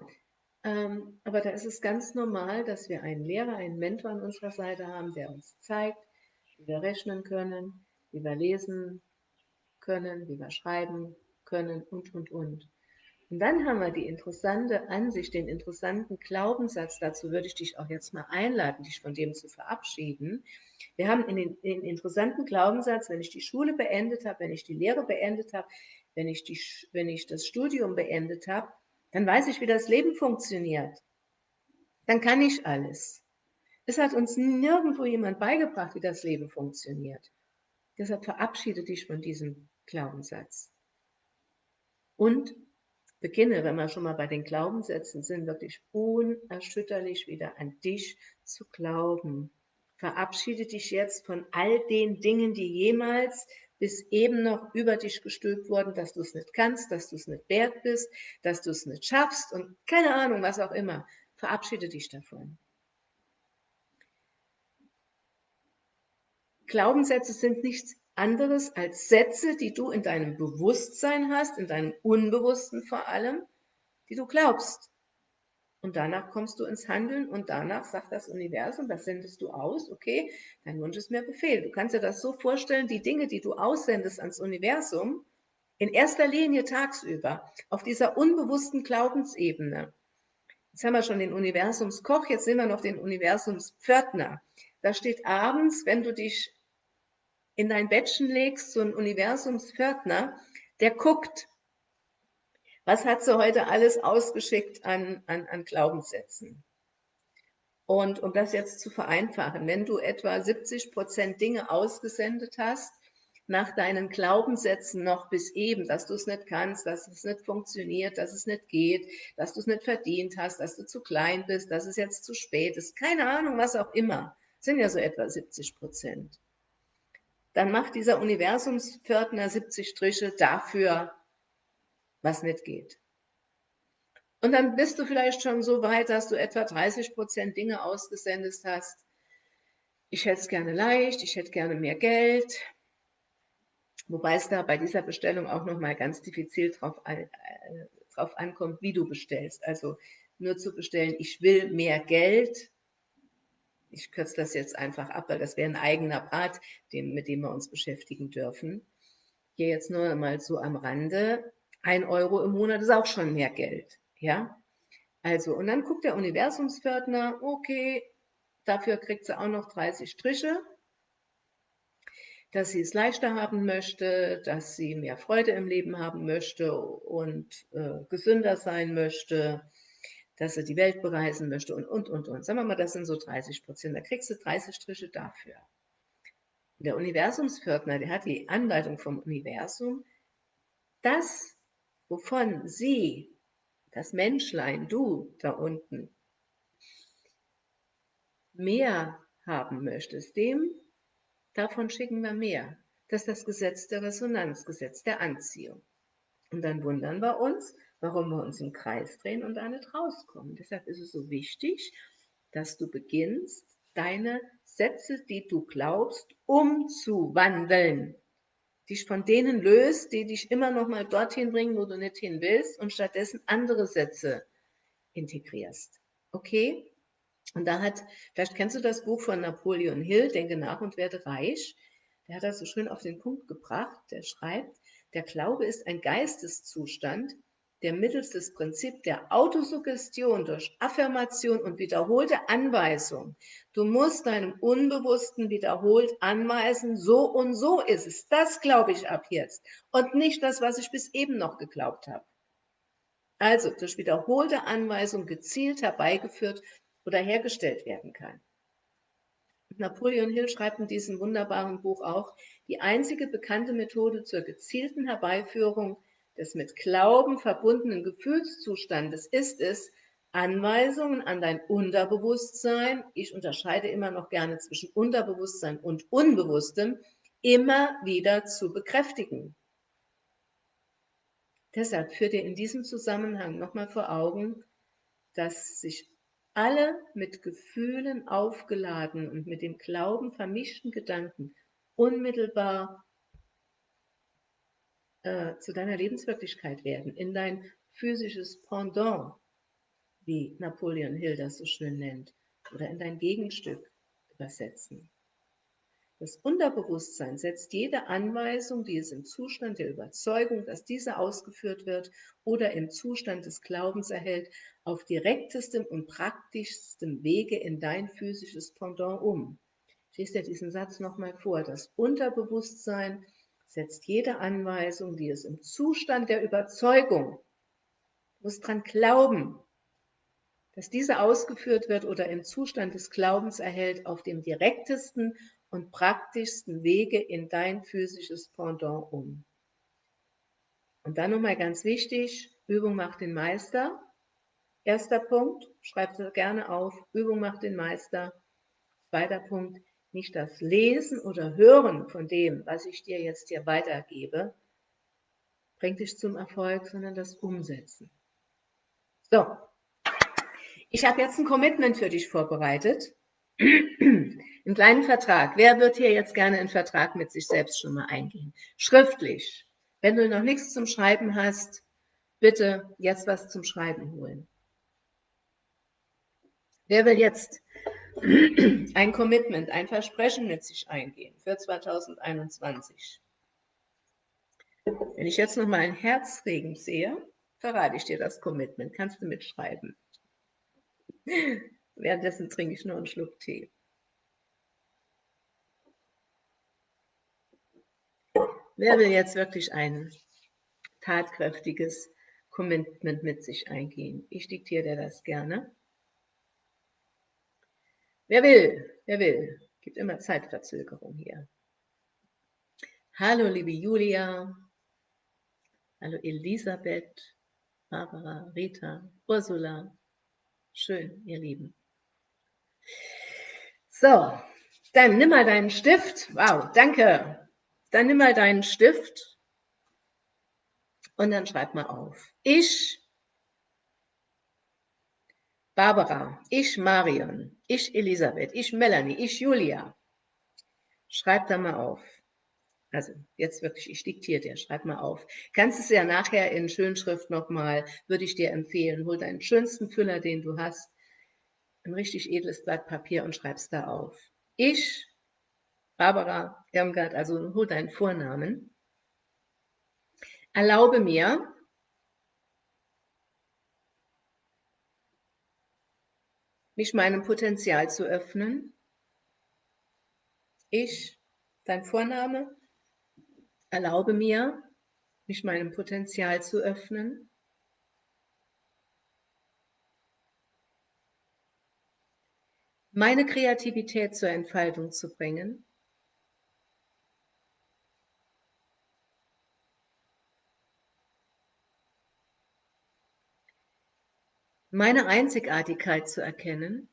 Ähm, aber da ist es ganz normal, dass wir einen Lehrer, einen Mentor an unserer Seite haben, der uns zeigt, wie wir rechnen können, wie wir lesen können, wie wir schreiben können und, und, und. Und dann haben wir die interessante Ansicht, den interessanten Glaubenssatz, dazu würde ich dich auch jetzt mal einladen, dich von dem zu verabschieden. Wir haben in den, den interessanten Glaubenssatz, wenn ich die Schule beendet habe, wenn ich die Lehre beendet habe, wenn ich, die, wenn ich das Studium beendet habe, dann weiß ich, wie das Leben funktioniert. Dann kann ich alles. Es hat uns nirgendwo jemand beigebracht, wie das Leben funktioniert. Deshalb verabschiede dich von diesem Glaubenssatz. Und beginne, wenn wir schon mal bei den Glaubenssätzen sind, wirklich unerschütterlich wieder an dich zu glauben. Verabschiede dich jetzt von all den Dingen, die jemals bis eben noch über dich gestülpt worden, dass du es nicht kannst, dass du es nicht wert bist, dass du es nicht schaffst und keine Ahnung, was auch immer. Verabschiede dich davon. Glaubenssätze sind nichts anderes als Sätze, die du in deinem Bewusstsein hast, in deinem Unbewussten vor allem, die du glaubst. Und danach kommst du ins Handeln und danach sagt das Universum, das sendest du aus, okay, dein Wunsch ist mir Befehl. Du kannst dir das so vorstellen, die Dinge, die du aussendest ans Universum, in erster Linie tagsüber, auf dieser unbewussten Glaubensebene. Jetzt haben wir schon den Universumskoch, jetzt sehen wir noch den Universumspförtner. Da steht abends, wenn du dich in dein Bettchen legst, so ein Universumspförtner, der guckt, was hat sie heute alles ausgeschickt an, an, an Glaubenssätzen? Und um das jetzt zu vereinfachen, wenn du etwa 70 Prozent Dinge ausgesendet hast, nach deinen Glaubenssätzen noch bis eben, dass du es nicht kannst, dass es nicht funktioniert, dass es nicht geht, dass du es nicht verdient hast, dass du zu klein bist, dass es jetzt zu spät ist, keine Ahnung, was auch immer, sind ja so etwa 70 Prozent. Dann macht dieser Universumspförtner 70 Striche dafür, was nicht geht. Und dann bist du vielleicht schon so weit, dass du etwa 30 Prozent Dinge ausgesendet hast. Ich hätte es gerne leicht, ich hätte gerne mehr Geld. Wobei es da bei dieser Bestellung auch nochmal ganz diffizil drauf, äh, drauf ankommt, wie du bestellst. Also nur zu bestellen, ich will mehr Geld. Ich kürze das jetzt einfach ab, weil das wäre ein eigener Part, den, mit dem wir uns beschäftigen dürfen. Hier jetzt nur mal so am Rande ein Euro im Monat ist auch schon mehr Geld. Ja, also, und dann guckt der Universumspförtner, okay, dafür kriegt sie auch noch 30 Striche, dass sie es leichter haben möchte, dass sie mehr Freude im Leben haben möchte und äh, gesünder sein möchte, dass sie die Welt bereisen möchte und, und, und, und. Sagen wir mal, das sind so 30 Prozent. Da kriegst du 30 Striche dafür. Der Universumspförtner, der hat die Anleitung vom Universum, das wovon sie, das Menschlein, du da unten, mehr haben möchtest, dem, davon schicken wir mehr. Das ist das Gesetz der Resonanz, Gesetz der Anziehung. Und dann wundern wir uns, warum wir uns im Kreis drehen und da nicht rauskommen. Deshalb ist es so wichtig, dass du beginnst, deine Sätze, die du glaubst, umzuwandeln dich von denen löst, die dich immer noch mal dorthin bringen, wo du nicht hin willst und stattdessen andere Sätze integrierst. Okay? Und da hat, vielleicht kennst du das Buch von Napoleon Hill, Denke nach und werde reich. Der hat das so schön auf den Punkt gebracht. Der schreibt, der Glaube ist ein Geisteszustand, der mittels des Prinzips der Autosuggestion durch Affirmation und wiederholte Anweisung, du musst deinem Unbewussten wiederholt anweisen, so und so ist es. Das glaube ich ab jetzt und nicht das, was ich bis eben noch geglaubt habe. Also durch wiederholte Anweisung gezielt herbeigeführt oder hergestellt werden kann. Napoleon Hill schreibt in diesem wunderbaren Buch auch, die einzige bekannte Methode zur gezielten Herbeiführung des mit Glauben verbundenen Gefühlszustandes ist es, Anweisungen an dein Unterbewusstsein, ich unterscheide immer noch gerne zwischen Unterbewusstsein und Unbewusstem, immer wieder zu bekräftigen. Deshalb führt dir in diesem Zusammenhang nochmal vor Augen, dass sich alle mit Gefühlen aufgeladen und mit dem Glauben vermischten Gedanken unmittelbar äh, zu deiner Lebenswirklichkeit werden, in dein physisches Pendant, wie Napoleon Hill das so schön nennt, oder in dein Gegenstück übersetzen. Das Unterbewusstsein setzt jede Anweisung, die es im Zustand der Überzeugung, dass diese ausgeführt wird oder im Zustand des Glaubens erhält, auf direktestem und praktischstem Wege in dein physisches Pendant um. Ich lese dir diesen Satz nochmal vor. Das Unterbewusstsein setzt jede Anweisung, die es im Zustand der Überzeugung, muss dran glauben, dass diese ausgeführt wird oder im Zustand des Glaubens erhält, auf dem direktesten und praktischsten Wege in dein physisches Pendant um. Und dann nochmal ganz wichtig, Übung macht den Meister. Erster Punkt, schreib es gerne auf, Übung macht den Meister. Zweiter Punkt, nicht das Lesen oder Hören von dem, was ich dir jetzt hier weitergebe, bringt dich zum Erfolg, sondern das Umsetzen. So, ich habe jetzt ein Commitment für dich vorbereitet. Einen kleinen Vertrag. Wer wird hier jetzt gerne einen Vertrag mit sich selbst schon mal eingehen? Schriftlich. Wenn du noch nichts zum Schreiben hast, bitte jetzt was zum Schreiben holen. Wer will jetzt ein Commitment, ein Versprechen mit sich eingehen für 2021? Wenn ich jetzt noch mal ein Herzregen sehe, verrate ich dir das Commitment. Kannst du mitschreiben. Währenddessen trinke ich nur einen Schluck Tee. Wer will jetzt wirklich ein tatkräftiges Commitment mit sich eingehen? Ich diktiere dir das gerne. Wer will? Wer will? Gibt immer Zeitverzögerung hier. Hallo, liebe Julia. Hallo, Elisabeth, Barbara, Rita, Ursula. Schön, ihr Lieben. So, dann nimm mal deinen Stift. Wow, danke. Dann nimm mal deinen Stift und dann schreib mal auf. Ich, Barbara, ich, Marion, ich, Elisabeth, ich, Melanie, ich, Julia. Schreib da mal auf. Also jetzt wirklich, ich diktiere dir, schreib mal auf. Kannst es ja nachher in Schönschrift nochmal, würde ich dir empfehlen. Hol deinen schönsten Füller, den du hast, ein richtig edles Blatt Papier und schreibst da auf. Ich, Barbara Irmgard, also hol deinen Vornamen, erlaube mir, mich meinem Potenzial zu öffnen. Ich, dein Vorname, erlaube mir, mich meinem Potenzial zu öffnen. meine Kreativität zur Entfaltung zu bringen. Meine Einzigartigkeit zu erkennen.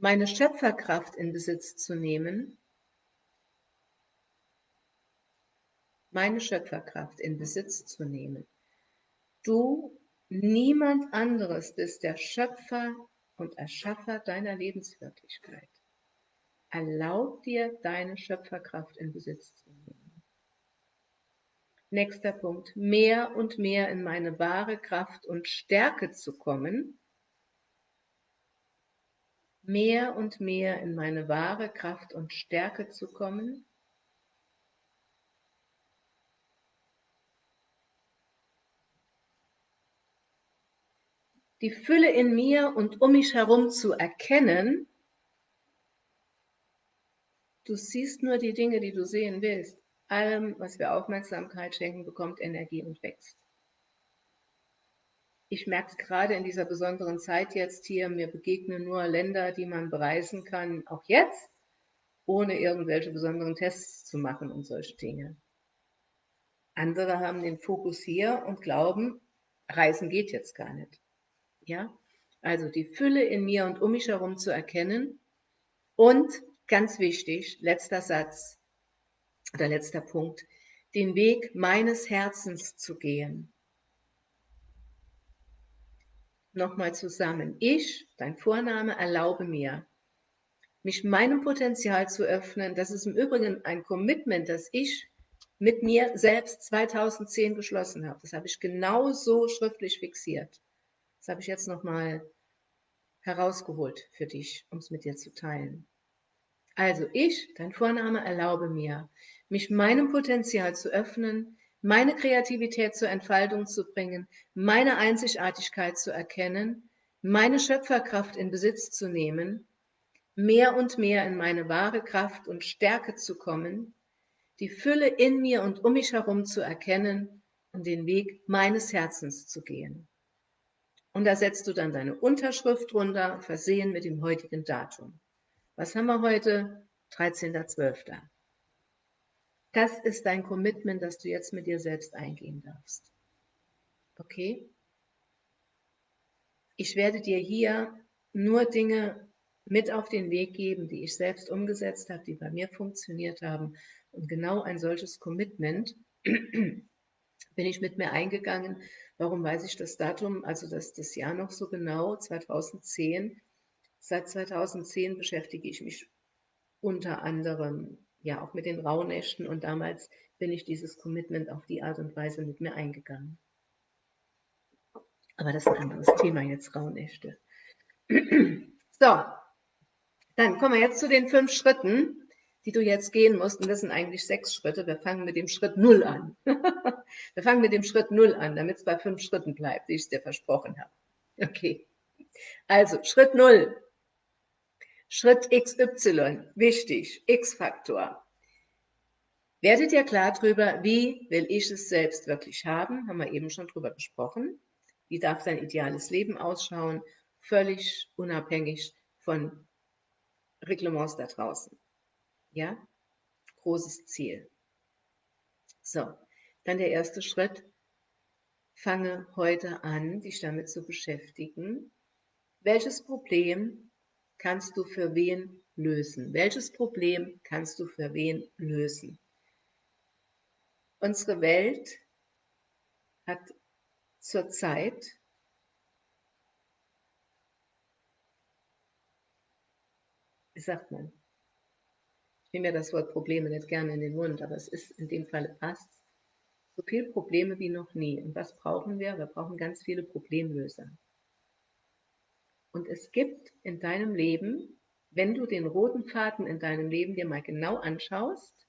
meine Schöpferkraft in Besitz zu nehmen. meine Schöpferkraft in Besitz zu nehmen. Du, niemand anderes bist der Schöpfer und Erschaffer deiner Lebenswirklichkeit. Erlaub dir, deine Schöpferkraft in Besitz zu nehmen. Nächster Punkt. Mehr und mehr in meine wahre Kraft und Stärke zu kommen. mehr und mehr in meine wahre Kraft und Stärke zu kommen, die Fülle in mir und um mich herum zu erkennen, du siehst nur die Dinge, die du sehen willst. Allem, was wir Aufmerksamkeit schenken, bekommt Energie und wächst. Ich merke gerade in dieser besonderen Zeit jetzt hier, mir begegnen nur Länder, die man bereisen kann, auch jetzt, ohne irgendwelche besonderen Tests zu machen und solche Dinge. Andere haben den Fokus hier und glauben, Reisen geht jetzt gar nicht. Ja? Also die Fülle in mir und um mich herum zu erkennen und ganz wichtig, letzter Satz oder letzter Punkt, den Weg meines Herzens zu gehen. Nochmal zusammen. Ich, dein Vorname, erlaube mir, mich meinem Potenzial zu öffnen. Das ist im Übrigen ein Commitment, das ich mit mir selbst 2010 geschlossen habe. Das habe ich genau so schriftlich fixiert. Das habe ich jetzt nochmal herausgeholt für dich, um es mit dir zu teilen. Also ich, dein Vorname, erlaube mir, mich meinem Potenzial zu öffnen, meine Kreativität zur Entfaltung zu bringen, meine Einzigartigkeit zu erkennen, meine Schöpferkraft in Besitz zu nehmen, mehr und mehr in meine wahre Kraft und Stärke zu kommen, die Fülle in mir und um mich herum zu erkennen und den Weg meines Herzens zu gehen. Und da setzt du dann deine Unterschrift drunter, versehen mit dem heutigen Datum. Was haben wir heute? 13.12. Das ist dein Commitment, das du jetzt mit dir selbst eingehen darfst. Okay? Ich werde dir hier nur Dinge mit auf den Weg geben, die ich selbst umgesetzt habe, die bei mir funktioniert haben. Und genau ein solches Commitment bin ich mit mir eingegangen, Warum weiß ich das Datum, also das, das Jahr noch so genau, 2010? Seit 2010 beschäftige ich mich unter anderem ja auch mit den Rauhnächten und damals bin ich dieses Commitment auf die Art und Weise mit mir eingegangen. Aber das ist ein anderes Thema jetzt, Rauhnächte. So, dann kommen wir jetzt zu den fünf Schritten, die du jetzt gehen musst. Und das sind eigentlich sechs Schritte. Wir fangen mit dem Schritt Null an. Wir fangen mit dem Schritt Null an, damit es bei fünf Schritten bleibt, wie ich es dir versprochen habe. Okay. Also, Schritt Null. Schritt XY. Wichtig. X-Faktor. Werdet ihr klar darüber, wie will ich es selbst wirklich haben? Haben wir eben schon drüber gesprochen. Wie darf dein ideales Leben ausschauen? Völlig unabhängig von Reglements da draußen. Ja, großes Ziel. So, dann der erste Schritt. Fange heute an, dich damit zu beschäftigen. Welches Problem kannst du für wen lösen? Welches Problem kannst du für wen lösen? Unsere Welt hat zurzeit wie sagt man, ich nehme ja das Wort Probleme nicht gerne in den Mund, aber es ist in dem Fall passt. So viele Probleme wie noch nie. Und was brauchen wir? Wir brauchen ganz viele Problemlöser. Und es gibt in deinem Leben, wenn du den roten Faden in deinem Leben dir mal genau anschaust,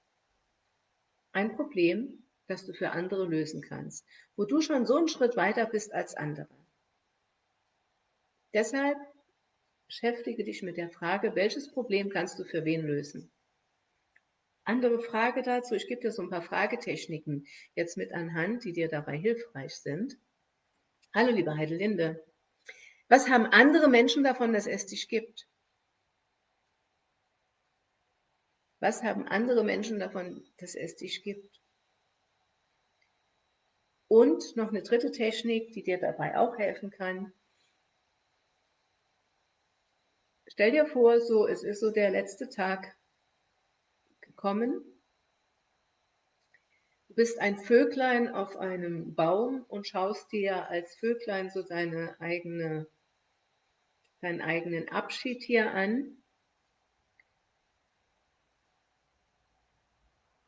ein Problem, das du für andere lösen kannst, wo du schon so einen Schritt weiter bist als andere. Deshalb beschäftige dich mit der Frage, welches Problem kannst du für wen lösen? Andere Frage dazu, ich gebe dir so ein paar Fragetechniken jetzt mit anhand, die dir dabei hilfreich sind. Hallo, liebe Heidelinde. Was haben andere Menschen davon, dass es dich gibt? Was haben andere Menschen davon, dass es dich gibt? Und noch eine dritte Technik, die dir dabei auch helfen kann. Stell dir vor, so, es ist so der letzte Tag kommen. Du bist ein Vöglein auf einem Baum und schaust dir als Vöglein so deine eigene, deinen eigenen Abschied hier an.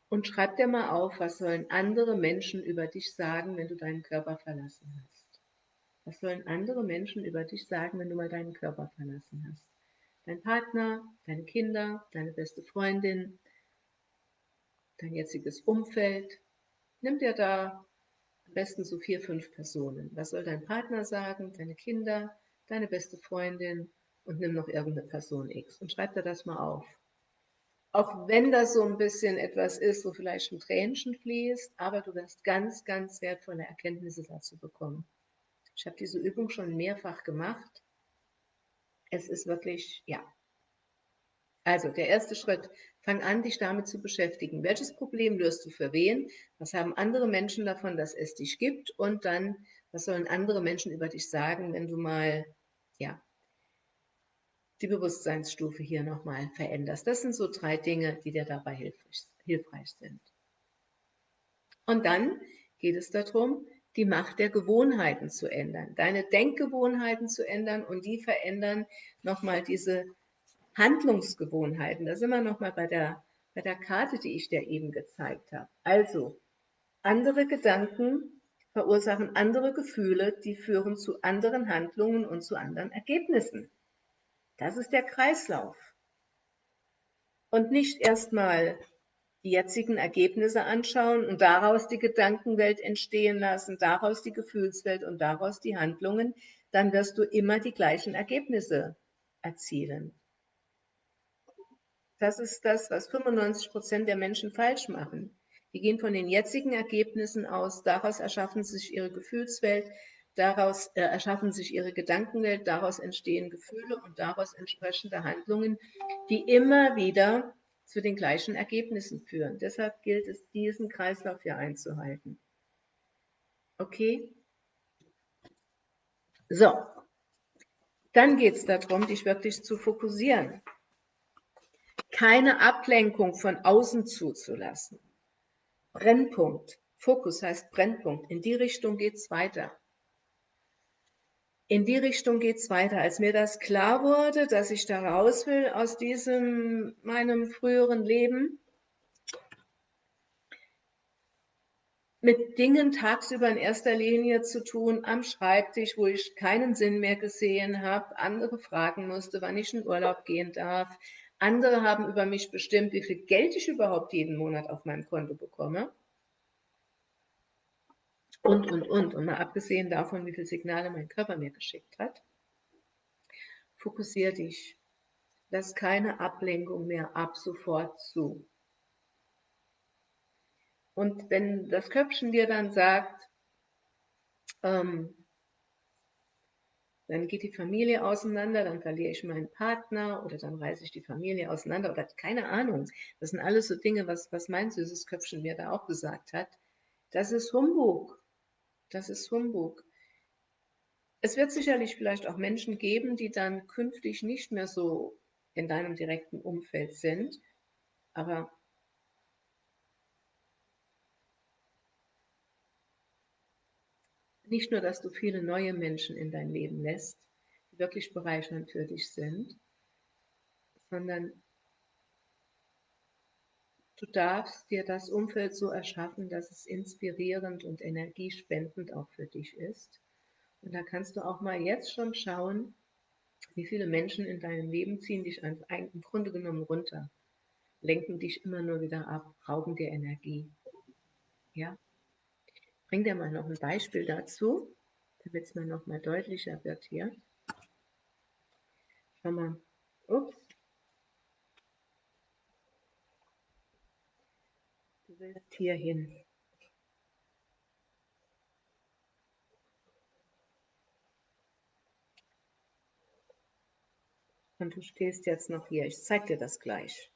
Und schreib dir mal auf, was sollen andere Menschen über dich sagen, wenn du deinen Körper verlassen hast. Was sollen andere Menschen über dich sagen, wenn du mal deinen Körper verlassen hast? dein Partner, deine Kinder, deine beste Freundin, dein jetziges Umfeld. Nimm dir da am besten so vier, fünf Personen. Was soll dein Partner sagen, deine Kinder, deine beste Freundin und nimm noch irgendeine Person X und schreib dir das mal auf. Auch wenn das so ein bisschen etwas ist, wo vielleicht ein Tränchen fließt, aber du wirst ganz, ganz wertvolle Erkenntnisse dazu bekommen. Ich habe diese Übung schon mehrfach gemacht. Es ist wirklich, ja. Also der erste Schritt, fang an, dich damit zu beschäftigen. Welches Problem löst du für wen? Was haben andere Menschen davon, dass es dich gibt? Und dann, was sollen andere Menschen über dich sagen, wenn du mal, ja, die Bewusstseinsstufe hier nochmal veränderst. Das sind so drei Dinge, die dir dabei hilfreich, hilfreich sind. Und dann geht es darum, die Macht der Gewohnheiten zu ändern, deine Denkgewohnheiten zu ändern und die verändern nochmal diese Handlungsgewohnheiten. Da sind wir nochmal bei der, bei der Karte, die ich dir eben gezeigt habe. Also, andere Gedanken verursachen andere Gefühle, die führen zu anderen Handlungen und zu anderen Ergebnissen. Das ist der Kreislauf. Und nicht erstmal die jetzigen Ergebnisse anschauen und daraus die Gedankenwelt entstehen lassen, daraus die Gefühlswelt und daraus die Handlungen, dann wirst du immer die gleichen Ergebnisse erzielen. Das ist das, was 95 Prozent der Menschen falsch machen. Die gehen von den jetzigen Ergebnissen aus, daraus erschaffen sich ihre Gefühlswelt, Daraus äh, erschaffen sich ihre Gedankenwelt, daraus entstehen Gefühle und daraus entsprechende Handlungen, die immer wieder zu den gleichen Ergebnissen führen. Deshalb gilt es, diesen Kreislauf hier einzuhalten. Okay? So, dann geht es darum, dich wirklich zu fokussieren. Keine Ablenkung von außen zuzulassen. Brennpunkt. Fokus heißt Brennpunkt. In die Richtung geht es weiter in die Richtung geht es weiter. Als mir das klar wurde, dass ich da raus will aus diesem meinem früheren Leben, mit Dingen tagsüber in erster Linie zu tun, am Schreibtisch, wo ich keinen Sinn mehr gesehen habe, andere fragen musste, wann ich in Urlaub gehen darf. Andere haben über mich bestimmt, wie viel Geld ich überhaupt jeden Monat auf meinem Konto bekomme und, und, und. Und mal abgesehen davon, wie viele Signale mein Körper mir geschickt hat, fokussiere dich. Lass keine Ablenkung mehr ab sofort zu. Und wenn das Köpfchen dir dann sagt, ähm, dann geht die Familie auseinander, dann verliere ich meinen Partner oder dann reiße ich die Familie auseinander oder keine Ahnung. Das sind alles so Dinge, was, was mein süßes Köpfchen mir da auch gesagt hat. Das ist Humbug. Das ist Humbug. Es wird sicherlich vielleicht auch Menschen geben, die dann künftig nicht mehr so in deinem direkten Umfeld sind, aber nicht nur, dass du viele neue Menschen in dein Leben lässt, die wirklich bereichernd für dich sind, sondern Du darfst dir das Umfeld so erschaffen, dass es inspirierend und energiespendend auch für dich ist. Und da kannst du auch mal jetzt schon schauen, wie viele Menschen in deinem Leben ziehen dich im Grunde genommen runter, lenken dich immer nur wieder ab, rauben dir Energie. Ja? Bring dir mal noch ein Beispiel dazu, damit es mir noch mal deutlicher wird hier. Schau mal. Ups. willst hier hin. Und du stehst jetzt noch hier. Ich zeige dir das gleich.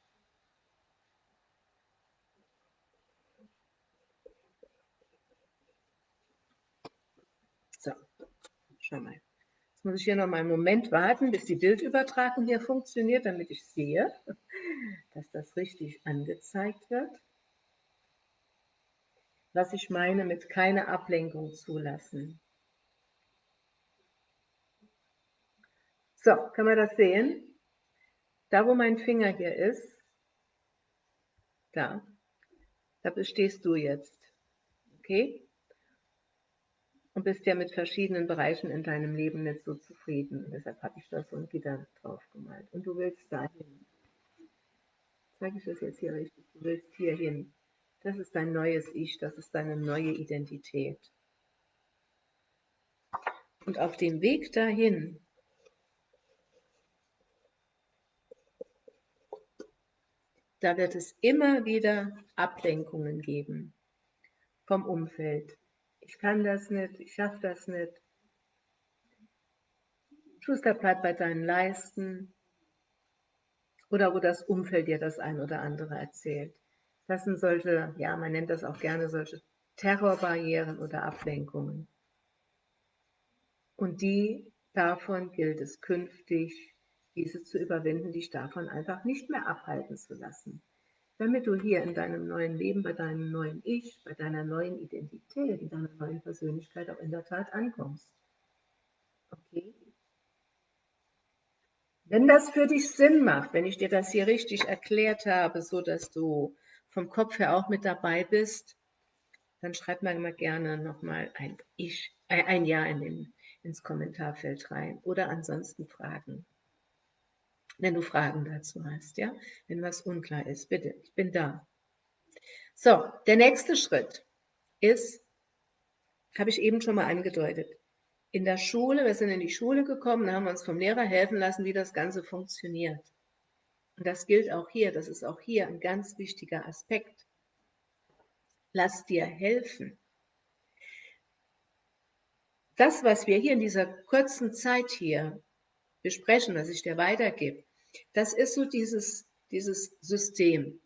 So, schau mal. Jetzt muss ich hier noch mal einen Moment warten, bis die Bildübertragung hier funktioniert, damit ich sehe, dass das richtig angezeigt wird was ich meine mit keine Ablenkung zulassen. So, kann man das sehen? Da, wo mein Finger hier ist, da, da bestehst du jetzt. Okay? Und bist ja mit verschiedenen Bereichen in deinem Leben nicht so zufrieden. Und deshalb habe ich da so ein Gitter drauf gemalt. Und du willst dahin. Zeige ich das jetzt hier richtig? Du willst hier hin. Das ist dein neues Ich, das ist deine neue Identität. Und auf dem Weg dahin da wird es immer wieder Ablenkungen geben vom Umfeld. Ich kann das nicht, ich schaffe das nicht. Schuster, bleib bei deinen Leisten. Oder wo das Umfeld dir das ein oder andere erzählt. Das sind solche, ja, man nennt das auch gerne solche Terrorbarrieren oder Ablenkungen. Und die, davon gilt es künftig, diese zu überwinden, dich davon einfach nicht mehr abhalten zu lassen damit du hier in deinem neuen Leben, bei deinem neuen Ich, bei deiner neuen Identität, in deiner neuen Persönlichkeit auch in der Tat ankommst. Okay? Wenn das für dich Sinn macht, wenn ich dir das hier richtig erklärt habe, so dass du vom Kopf her auch mit dabei bist, dann schreib mir mal gerne nochmal ein Ich, ein Ja in den, ins Kommentarfeld rein oder ansonsten Fragen wenn du Fragen dazu hast, ja, wenn was unklar ist, bitte, ich bin da. So, der nächste Schritt ist, habe ich eben schon mal angedeutet, in der Schule, wir sind in die Schule gekommen, haben wir uns vom Lehrer helfen lassen, wie das Ganze funktioniert. Und das gilt auch hier, das ist auch hier ein ganz wichtiger Aspekt. Lass dir helfen. Das, was wir hier in dieser kurzen Zeit hier besprechen, was ich dir weitergebe, das ist so dieses, dieses System.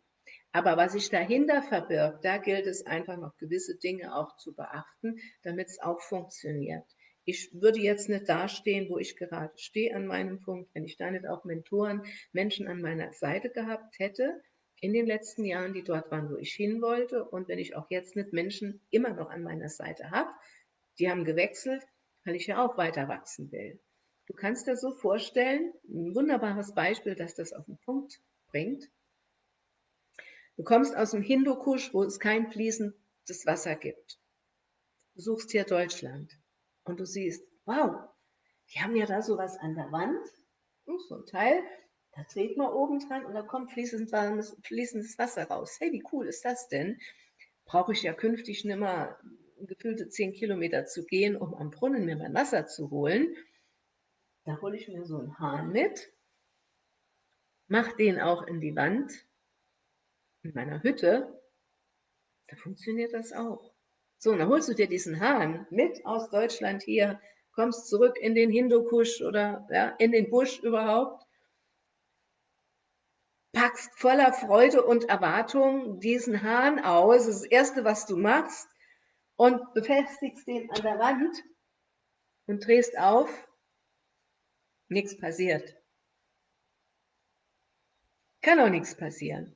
Aber was sich dahinter verbirgt, da gilt es einfach noch gewisse Dinge auch zu beachten, damit es auch funktioniert. Ich würde jetzt nicht dastehen, wo ich gerade stehe an meinem Punkt, wenn ich da nicht auch Mentoren, Menschen an meiner Seite gehabt hätte in den letzten Jahren, die dort waren, wo ich hin wollte. Und wenn ich auch jetzt nicht Menschen immer noch an meiner Seite habe, die haben gewechselt, weil ich ja auch weiter wachsen will. Du kannst dir so vorstellen, ein wunderbares Beispiel, das das auf den Punkt bringt. Du kommst aus dem Hindukusch, wo es kein fließendes Wasser gibt. Du suchst hier Deutschland und du siehst, wow, die haben ja da sowas an der Wand, hm, so ein Teil, da dreht man oben dran und da kommt fließendes, fließendes Wasser raus. Hey, wie cool ist das denn? Brauche ich ja künftig nicht mehr gefühlte zehn Kilometer zu gehen, um am Brunnen mir mein Wasser zu holen, da hole ich mir so einen Hahn mit, mache den auch in die Wand in meiner Hütte. Da funktioniert das auch. So, und dann holst du dir diesen Hahn mit aus Deutschland hier, kommst zurück in den Hindukusch oder ja, in den Busch überhaupt, packst voller Freude und Erwartung diesen Hahn aus, das, ist das Erste, was du machst, und befestigst den an der Wand und drehst auf nichts passiert. Kann auch nichts passieren.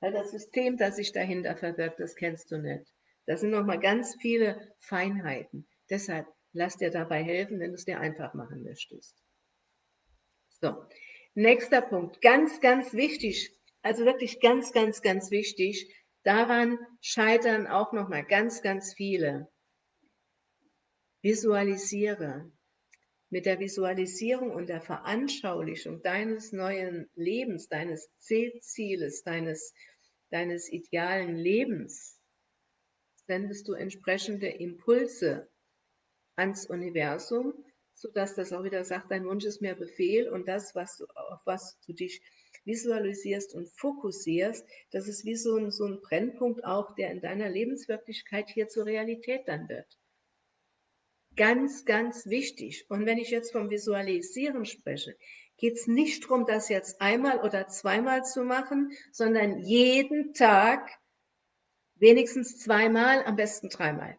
Weil das System, das sich dahinter verbirgt, das kennst du nicht. Das sind nochmal ganz viele Feinheiten. Deshalb lass dir dabei helfen, wenn du es dir einfach machen möchtest. So, nächster Punkt. Ganz, ganz wichtig, also wirklich ganz, ganz, ganz wichtig. Daran scheitern auch nochmal ganz, ganz viele. Visualisiere mit der Visualisierung und der Veranschaulichung deines neuen Lebens, deines Zieles, deines, deines idealen Lebens, sendest du entsprechende Impulse ans Universum, sodass das auch wieder sagt, dein Wunsch ist mir Befehl und das, was du, auf was du dich visualisierst und fokussierst, das ist wie so ein, so ein Brennpunkt auch, der in deiner Lebenswirklichkeit hier zur Realität dann wird. Ganz, ganz wichtig. Und wenn ich jetzt vom Visualisieren spreche, geht es nicht darum, das jetzt einmal oder zweimal zu machen, sondern jeden Tag wenigstens zweimal, am besten dreimal.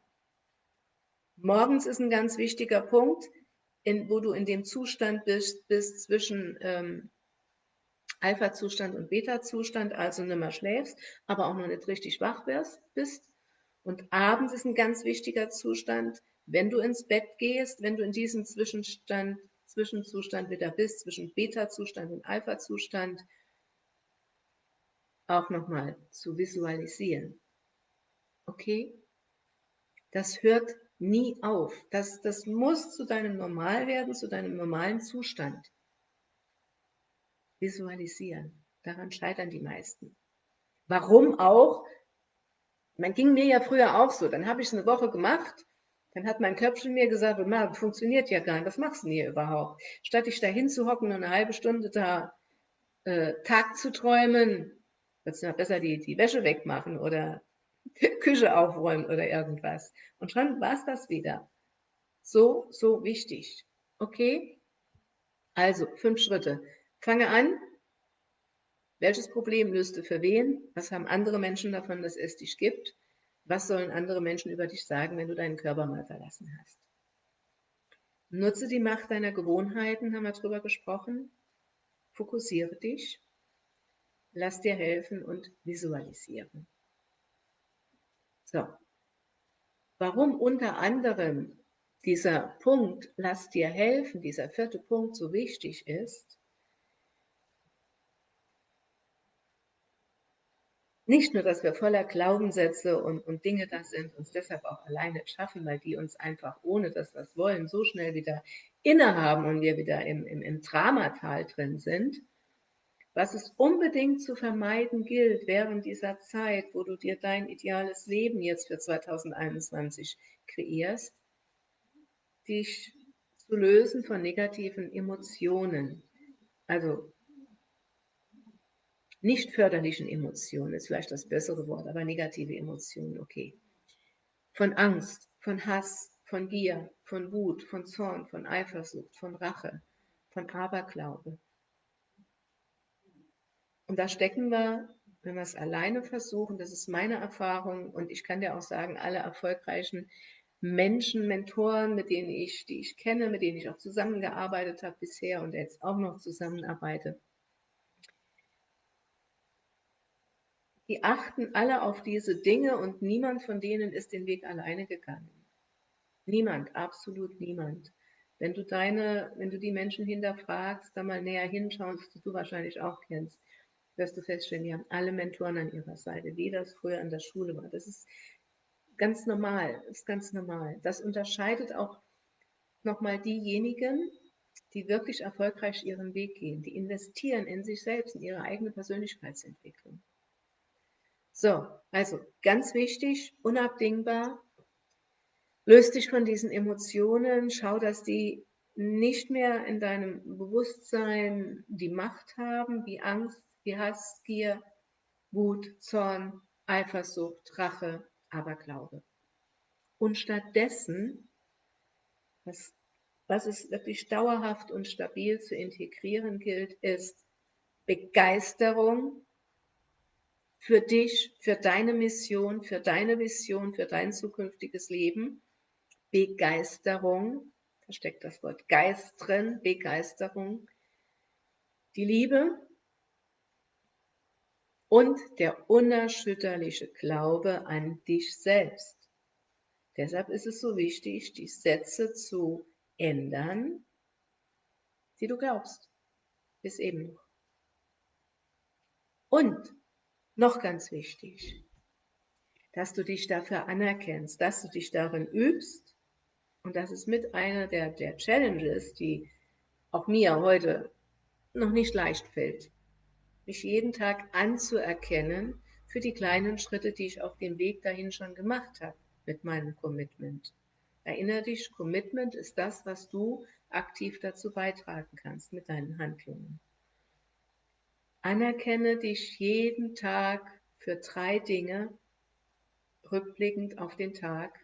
Morgens ist ein ganz wichtiger Punkt, in, wo du in dem Zustand bist, bist zwischen ähm, Alpha-Zustand und Beta-Zustand, also nicht mehr schläfst, aber auch noch nicht richtig wach wirst, bist. Und abends ist ein ganz wichtiger Zustand, wenn du ins Bett gehst, wenn du in diesem Zwischenstand, Zwischenzustand wieder bist, zwischen Beta-Zustand und Alpha-Zustand, auch nochmal zu visualisieren. Okay? Das hört nie auf. Das, das muss zu deinem Normal werden, zu deinem normalen Zustand. Visualisieren. Daran scheitern die meisten. Warum auch? Man ging mir ja früher auch so. Dann habe ich es eine Woche gemacht. Dann hat mein Köpfchen mir gesagt, das funktioniert ja gar nicht. Was machst du denn hier überhaupt? Statt dich da hinzuhocken und eine halbe Stunde da äh, Tag zu träumen, würdest du besser die, die Wäsche wegmachen oder Küche aufräumen oder irgendwas. Und schon war es das wieder. So, so wichtig. Okay? Also, fünf Schritte. Fange an. Welches Problem löst du für wen? Was haben andere Menschen davon, dass es dich gibt? Was sollen andere Menschen über dich sagen, wenn du deinen Körper mal verlassen hast? Nutze die Macht deiner Gewohnheiten, haben wir darüber gesprochen. Fokussiere dich. Lass dir helfen und visualisieren. So. Warum unter anderem dieser Punkt, lass dir helfen, dieser vierte Punkt so wichtig ist, nicht nur, dass wir voller Glaubenssätze und, und Dinge da sind, uns deshalb auch alleine schaffen, weil die uns einfach ohne dass wir es wollen, so schnell wieder innehaben und wir wieder im, im, im Dramatal drin sind, was es unbedingt zu vermeiden gilt während dieser Zeit, wo du dir dein ideales Leben jetzt für 2021 kreierst, dich zu lösen von negativen Emotionen. Also nicht förderlichen Emotionen ist vielleicht das bessere Wort, aber negative Emotionen, okay. Von Angst, von Hass, von Gier, von Wut, von Zorn, von Eifersucht, von Rache, von Aberglaube, und da stecken wir, wenn wir es alleine versuchen, das ist meine Erfahrung und ich kann dir auch sagen, alle erfolgreichen Menschen, Mentoren, mit denen ich, die ich kenne, mit denen ich auch zusammengearbeitet habe bisher und jetzt auch noch zusammenarbeite, die achten alle auf diese Dinge und niemand von denen ist den Weg alleine gegangen. Niemand, absolut niemand. Wenn du deine, wenn du die Menschen hinterfragst, da mal näher hinschaust, die du wahrscheinlich auch kennst, wirst du feststellen, die haben alle Mentoren an ihrer Seite, wie das früher in der Schule war. Das ist ganz normal, ist ganz normal. Das unterscheidet auch nochmal diejenigen, die wirklich erfolgreich ihren Weg gehen, die investieren in sich selbst, in ihre eigene Persönlichkeitsentwicklung. So, also ganz wichtig, unabdingbar, löst dich von diesen Emotionen, schau, dass die nicht mehr in deinem Bewusstsein die Macht haben, wie Angst, wie Hass, Gier, Wut, Zorn, Eifersucht, Rache, Aberglaube. Und stattdessen, was, was es wirklich dauerhaft und stabil zu integrieren gilt, ist Begeisterung für dich, für deine Mission, für deine Vision, für dein zukünftiges Leben. Begeisterung, da steckt das Wort Geist drin, Begeisterung. Die Liebe, und der unerschütterliche Glaube an dich selbst. Deshalb ist es so wichtig, die Sätze zu ändern, die du glaubst. Bis eben noch. Und noch ganz wichtig, dass du dich dafür anerkennst, dass du dich darin übst. Und das ist mit einer der, der Challenges, die auch mir heute noch nicht leicht fällt mich jeden Tag anzuerkennen für die kleinen Schritte, die ich auf dem Weg dahin schon gemacht habe mit meinem Commitment. Erinnere dich, Commitment ist das, was du aktiv dazu beitragen kannst mit deinen Handlungen. Anerkenne dich jeden Tag für drei Dinge, rückblickend auf den Tag,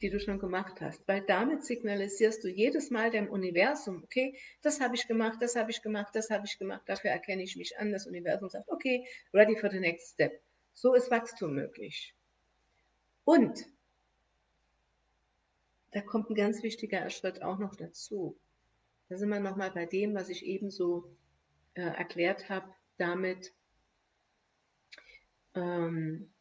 die du schon gemacht hast, weil damit signalisierst du jedes Mal dem Universum, okay, das habe ich gemacht, das habe ich gemacht, das habe ich gemacht, dafür erkenne ich mich an. Das Universum sagt, okay, ready for the next step. So ist Wachstum möglich. Und da kommt ein ganz wichtiger Schritt auch noch dazu. Da sind wir nochmal bei dem, was ich eben so äh, erklärt habe, damit ähm,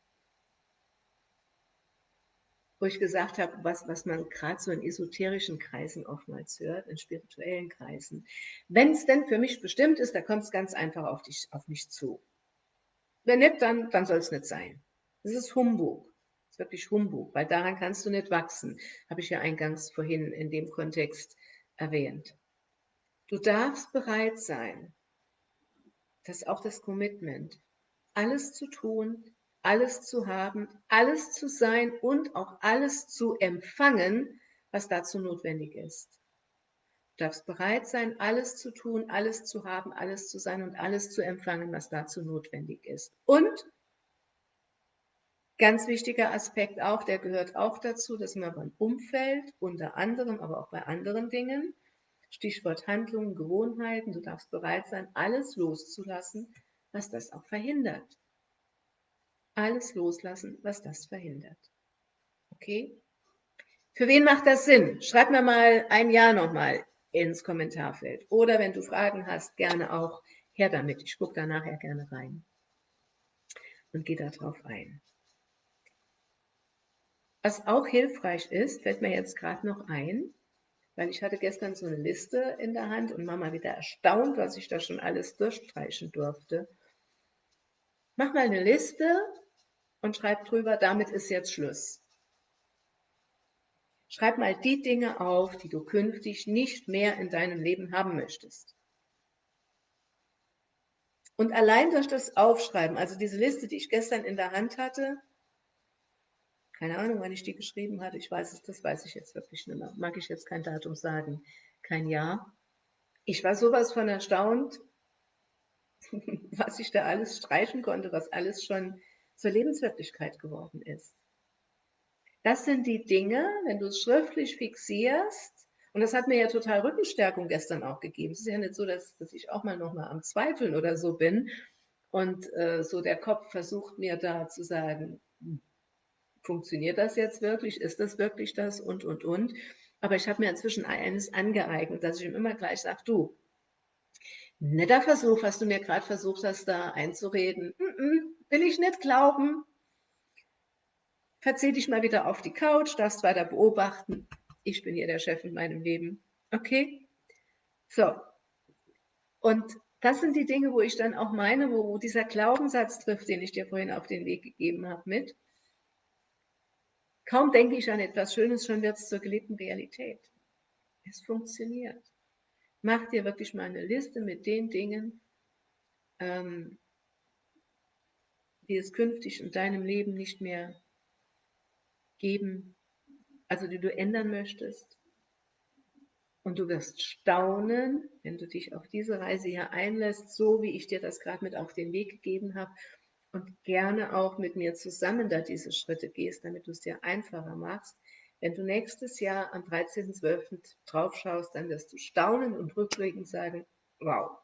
wo ich gesagt habe, was, was man gerade so in esoterischen Kreisen oftmals hört, in spirituellen Kreisen. Wenn es denn für mich bestimmt ist, da kommt es ganz einfach auf, dich, auf mich zu. Wenn nicht, dann, dann soll es nicht sein. Das ist Humbug. ist wirklich Humbug, weil daran kannst du nicht wachsen, habe ich ja eingangs vorhin in dem Kontext erwähnt. Du darfst bereit sein, das ist auch das Commitment, alles zu tun, alles zu haben, alles zu sein und auch alles zu empfangen, was dazu notwendig ist. Du darfst bereit sein, alles zu tun, alles zu haben, alles zu sein und alles zu empfangen, was dazu notwendig ist. Und ganz wichtiger Aspekt auch, der gehört auch dazu, dass man beim Umfeld, unter anderem, aber auch bei anderen Dingen, Stichwort Handlungen, Gewohnheiten, du darfst bereit sein, alles loszulassen, was das auch verhindert. Alles loslassen, was das verhindert. Okay? Für wen macht das Sinn? Schreib mir mal ein Ja nochmal ins Kommentarfeld. Oder wenn du Fragen hast, gerne auch her damit. Ich gucke da nachher gerne rein und gehe darauf ein. Was auch hilfreich ist, fällt mir jetzt gerade noch ein, weil ich hatte gestern so eine Liste in der Hand und Mama wieder erstaunt, was ich da schon alles durchstreichen durfte. Mach mal eine Liste und schreib drüber, damit ist jetzt Schluss. Schreib mal die Dinge auf, die du künftig nicht mehr in deinem Leben haben möchtest. Und allein durch das Aufschreiben, also diese Liste, die ich gestern in der Hand hatte, keine Ahnung, wann ich die geschrieben hatte, ich weiß es, das weiß ich jetzt wirklich nicht mehr. Mag ich jetzt kein Datum sagen, kein Jahr. Ich war sowas von erstaunt, was ich da alles streichen konnte, was alles schon zur Lebenswirklichkeit geworden ist. Das sind die Dinge, wenn du es schriftlich fixierst, und das hat mir ja total Rückenstärkung gestern auch gegeben. Es ist ja nicht so, dass, dass ich auch mal nochmal am Zweifeln oder so bin und äh, so der Kopf versucht mir da zu sagen, hm, funktioniert das jetzt wirklich? Ist das wirklich das? Und, und, und. Aber ich habe mir inzwischen eines angeeignet, dass ich ihm immer gleich sage, du, netter Versuch, was du mir gerade versucht hast, da einzureden. Mm -mm, will ich nicht glauben verzieh dich mal wieder auf die Couch, darfst weiter beobachten. Ich bin hier der Chef in meinem Leben. Okay? So. Und das sind die Dinge, wo ich dann auch meine, wo, wo dieser Glaubenssatz trifft, den ich dir vorhin auf den Weg gegeben habe mit. Kaum denke ich an etwas Schönes, schon wird es zur gelebten Realität. Es funktioniert. Mach dir wirklich mal eine Liste mit den Dingen, ähm, die es künftig in deinem Leben nicht mehr geben, also die du ändern möchtest. Und du wirst staunen, wenn du dich auf diese Reise hier einlässt, so wie ich dir das gerade mit auf den Weg gegeben habe und gerne auch mit mir zusammen da diese Schritte gehst, damit du es dir einfacher machst. Wenn du nächstes Jahr am 13.12. drauf schaust, dann wirst du staunen und rückblickend sagen, wow.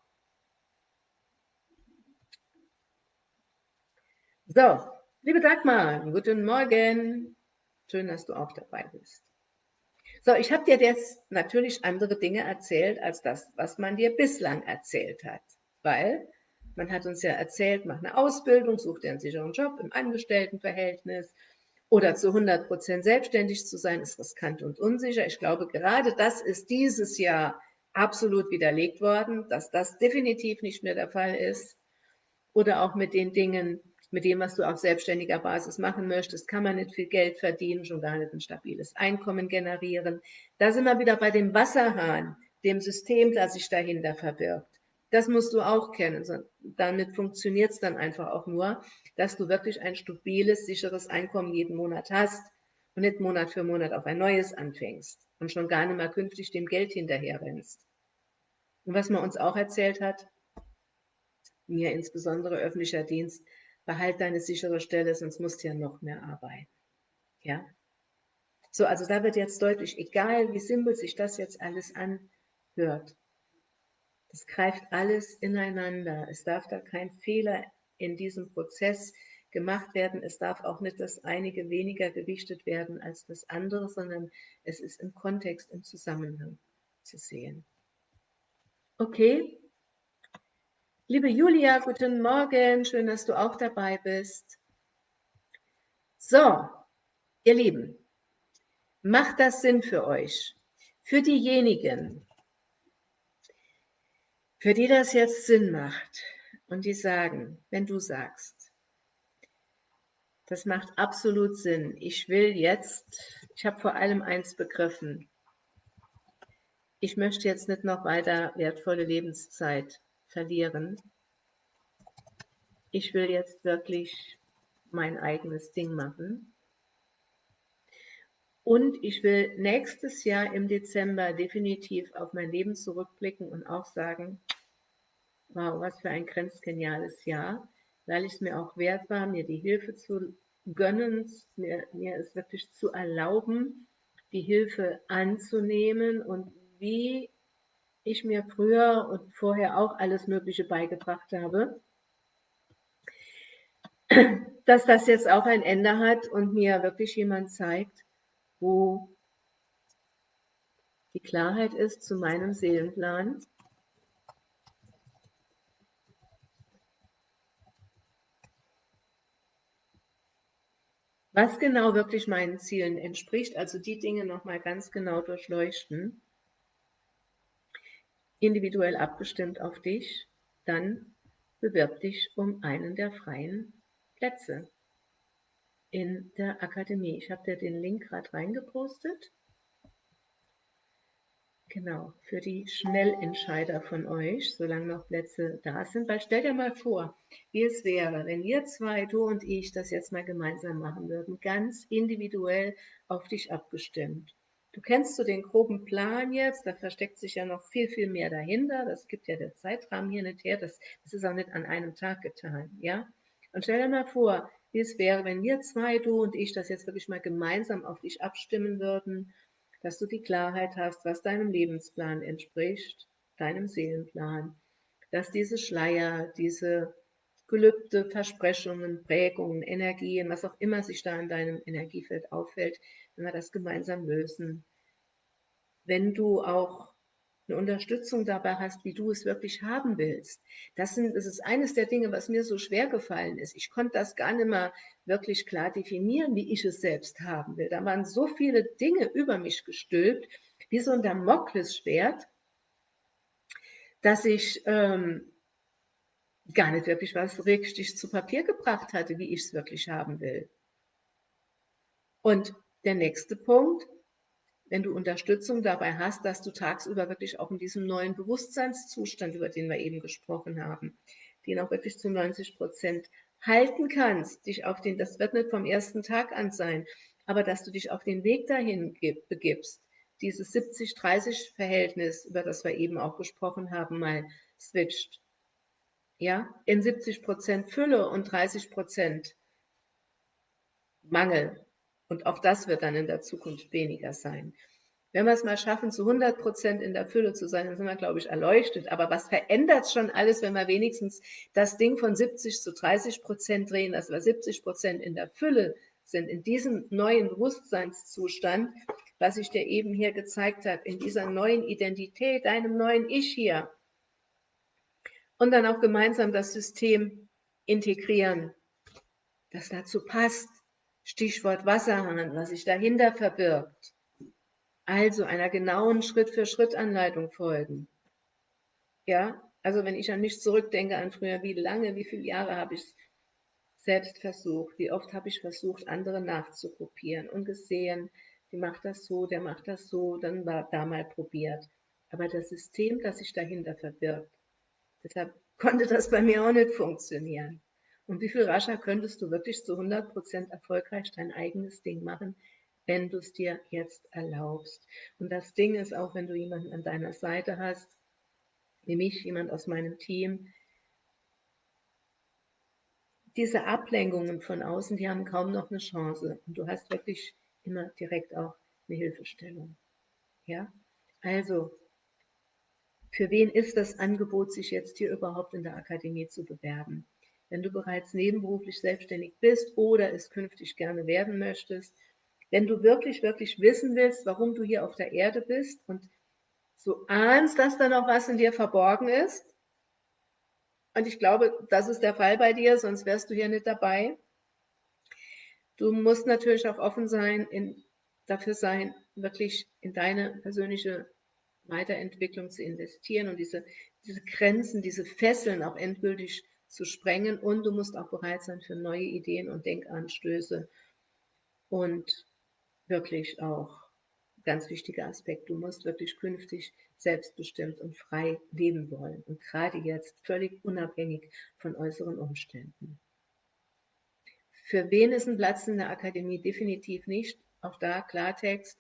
So, liebe Dagmar, guten Morgen. Schön, dass du auch dabei bist. So, ich habe dir jetzt natürlich andere Dinge erzählt als das, was man dir bislang erzählt hat. Weil man hat uns ja erzählt, mach eine Ausbildung, such dir einen sicheren Job im Angestelltenverhältnis oder zu 100 Prozent selbstständig zu sein, ist riskant und unsicher. Ich glaube, gerade das ist dieses Jahr absolut widerlegt worden, dass das definitiv nicht mehr der Fall ist. Oder auch mit den Dingen, mit dem, was du auf selbstständiger Basis machen möchtest, kann man nicht viel Geld verdienen, schon gar nicht ein stabiles Einkommen generieren. Da sind wir wieder bei dem Wasserhahn, dem System, das sich dahinter verbirgt. Das musst du auch kennen. Damit funktioniert es dann einfach auch nur, dass du wirklich ein stabiles, sicheres Einkommen jeden Monat hast und nicht Monat für Monat auf ein neues anfängst und schon gar nicht mehr künftig dem Geld hinterher rennst. Und was man uns auch erzählt hat, mir insbesondere öffentlicher Dienst, behalt deine sichere Stelle, sonst musst du ja noch mehr arbeiten. Ja? So, also da wird jetzt deutlich, egal wie simpel sich das jetzt alles anhört, das greift alles ineinander. Es darf da kein Fehler in diesem Prozess gemacht werden. Es darf auch nicht das einige weniger gewichtet werden als das andere, sondern es ist im Kontext, im Zusammenhang zu sehen. Okay, Liebe Julia, guten Morgen. Schön, dass du auch dabei bist. So, ihr Lieben, macht das Sinn für euch? Für diejenigen, für die das jetzt Sinn macht und die sagen, wenn du sagst, Das macht absolut Sinn. Ich will jetzt, ich habe vor allem eins begriffen. Ich möchte jetzt nicht noch weiter wertvolle Lebenszeit verlieren. Ich will jetzt wirklich mein eigenes Ding machen. Und ich will nächstes Jahr im Dezember definitiv auf mein Leben zurückblicken und auch sagen, wow, was für ein grenzgeniales Jahr, weil ich es mir auch wert war, mir die Hilfe zu gönnen, mir, mir es wirklich zu erlauben, die Hilfe anzunehmen und wie ich mir früher und vorher auch alles Mögliche beigebracht habe, dass das jetzt auch ein Ende hat und mir wirklich jemand zeigt, wo die Klarheit ist zu meinem Seelenplan. Was genau wirklich meinen Zielen entspricht, also die Dinge nochmal ganz genau durchleuchten, individuell abgestimmt auf dich, dann bewirb dich um einen der freien Plätze in der Akademie. Ich habe dir den Link gerade reingepostet. Genau, für die Schnellentscheider von euch, solange noch Plätze da sind. Weil stell dir mal vor, wie es wäre, wenn ihr zwei, du und ich, das jetzt mal gemeinsam machen würden, ganz individuell auf dich abgestimmt. Du kennst so den groben Plan jetzt, da versteckt sich ja noch viel, viel mehr dahinter. Das gibt ja der Zeitrahmen hier nicht her, das, das ist auch nicht an einem Tag getan, ja. Und stell dir mal vor, wie es wäre, wenn wir zwei, du und ich, das jetzt wirklich mal gemeinsam auf dich abstimmen würden dass du die Klarheit hast, was deinem Lebensplan entspricht, deinem Seelenplan, dass diese Schleier, diese Gelübde, Versprechungen, Prägungen, Energien, was auch immer sich da in deinem Energiefeld auffällt, wenn wir das gemeinsam lösen. Wenn du auch eine Unterstützung dabei hast, wie du es wirklich haben willst. Das, sind, das ist eines der Dinge, was mir so schwer gefallen ist. Ich konnte das gar nicht mehr wirklich klar definieren, wie ich es selbst haben will. Da waren so viele Dinge über mich gestülpt, wie so ein Damoklesschwert, dass ich ähm, gar nicht wirklich was richtig zu Papier gebracht hatte, wie ich es wirklich haben will. Und der nächste Punkt, wenn du Unterstützung dabei hast, dass du tagsüber wirklich auch in diesem neuen Bewusstseinszustand, über den wir eben gesprochen haben, den auch wirklich zu 90 Prozent halten kannst, dich auf den, das wird nicht vom ersten Tag an sein, aber dass du dich auf den Weg dahin begibst, dieses 70-30-Verhältnis, über das wir eben auch gesprochen haben, mal switcht. Ja, in 70 Prozent Fülle und 30 Prozent Mangel. Und auch das wird dann in der Zukunft weniger sein. Wenn wir es mal schaffen, zu 100 Prozent in der Fülle zu sein, dann sind wir, glaube ich, erleuchtet. Aber was verändert schon alles, wenn wir wenigstens das Ding von 70 zu 30 Prozent drehen, dass wir 70 Prozent in der Fülle sind, in diesem neuen Bewusstseinszustand, was ich dir eben hier gezeigt habe, in dieser neuen Identität, deinem neuen Ich hier. Und dann auch gemeinsam das System integrieren, das dazu passt, Stichwort Wasserhahn, was sich dahinter verbirgt. Also einer genauen Schritt-für-Schritt-Anleitung folgen. Ja, also wenn ich an mich zurückdenke, an früher, wie lange, wie viele Jahre habe ich es selbst versucht, wie oft habe ich versucht, andere nachzukopieren und gesehen, die macht das so, der macht das so, dann war da mal probiert. Aber das System, das sich dahinter verbirgt, deshalb konnte das bei mir auch nicht funktionieren. Und wie viel rascher könntest du wirklich zu 100% erfolgreich dein eigenes Ding machen, wenn du es dir jetzt erlaubst. Und das Ding ist auch, wenn du jemanden an deiner Seite hast, wie mich, jemand aus meinem Team, diese Ablenkungen von außen, die haben kaum noch eine Chance. Und du hast wirklich immer direkt auch eine Hilfestellung. Ja? Also, für wen ist das Angebot, sich jetzt hier überhaupt in der Akademie zu bewerben? Wenn du bereits nebenberuflich selbstständig bist oder es künftig gerne werden möchtest, wenn du wirklich, wirklich wissen willst, warum du hier auf der Erde bist und so ahnst, dass da noch was in dir verborgen ist. Und ich glaube, das ist der Fall bei dir, sonst wärst du hier nicht dabei. Du musst natürlich auch offen sein, in, dafür sein, wirklich in deine persönliche Weiterentwicklung zu investieren und diese, diese Grenzen, diese Fesseln auch endgültig zu sprengen und du musst auch bereit sein für neue Ideen und Denkanstöße und wirklich auch ganz wichtiger Aspekt, du musst wirklich künftig selbstbestimmt und frei leben wollen und gerade jetzt völlig unabhängig von äußeren Umständen. Für wen ist ein Platz in der Akademie? Definitiv nicht. Auch da Klartext.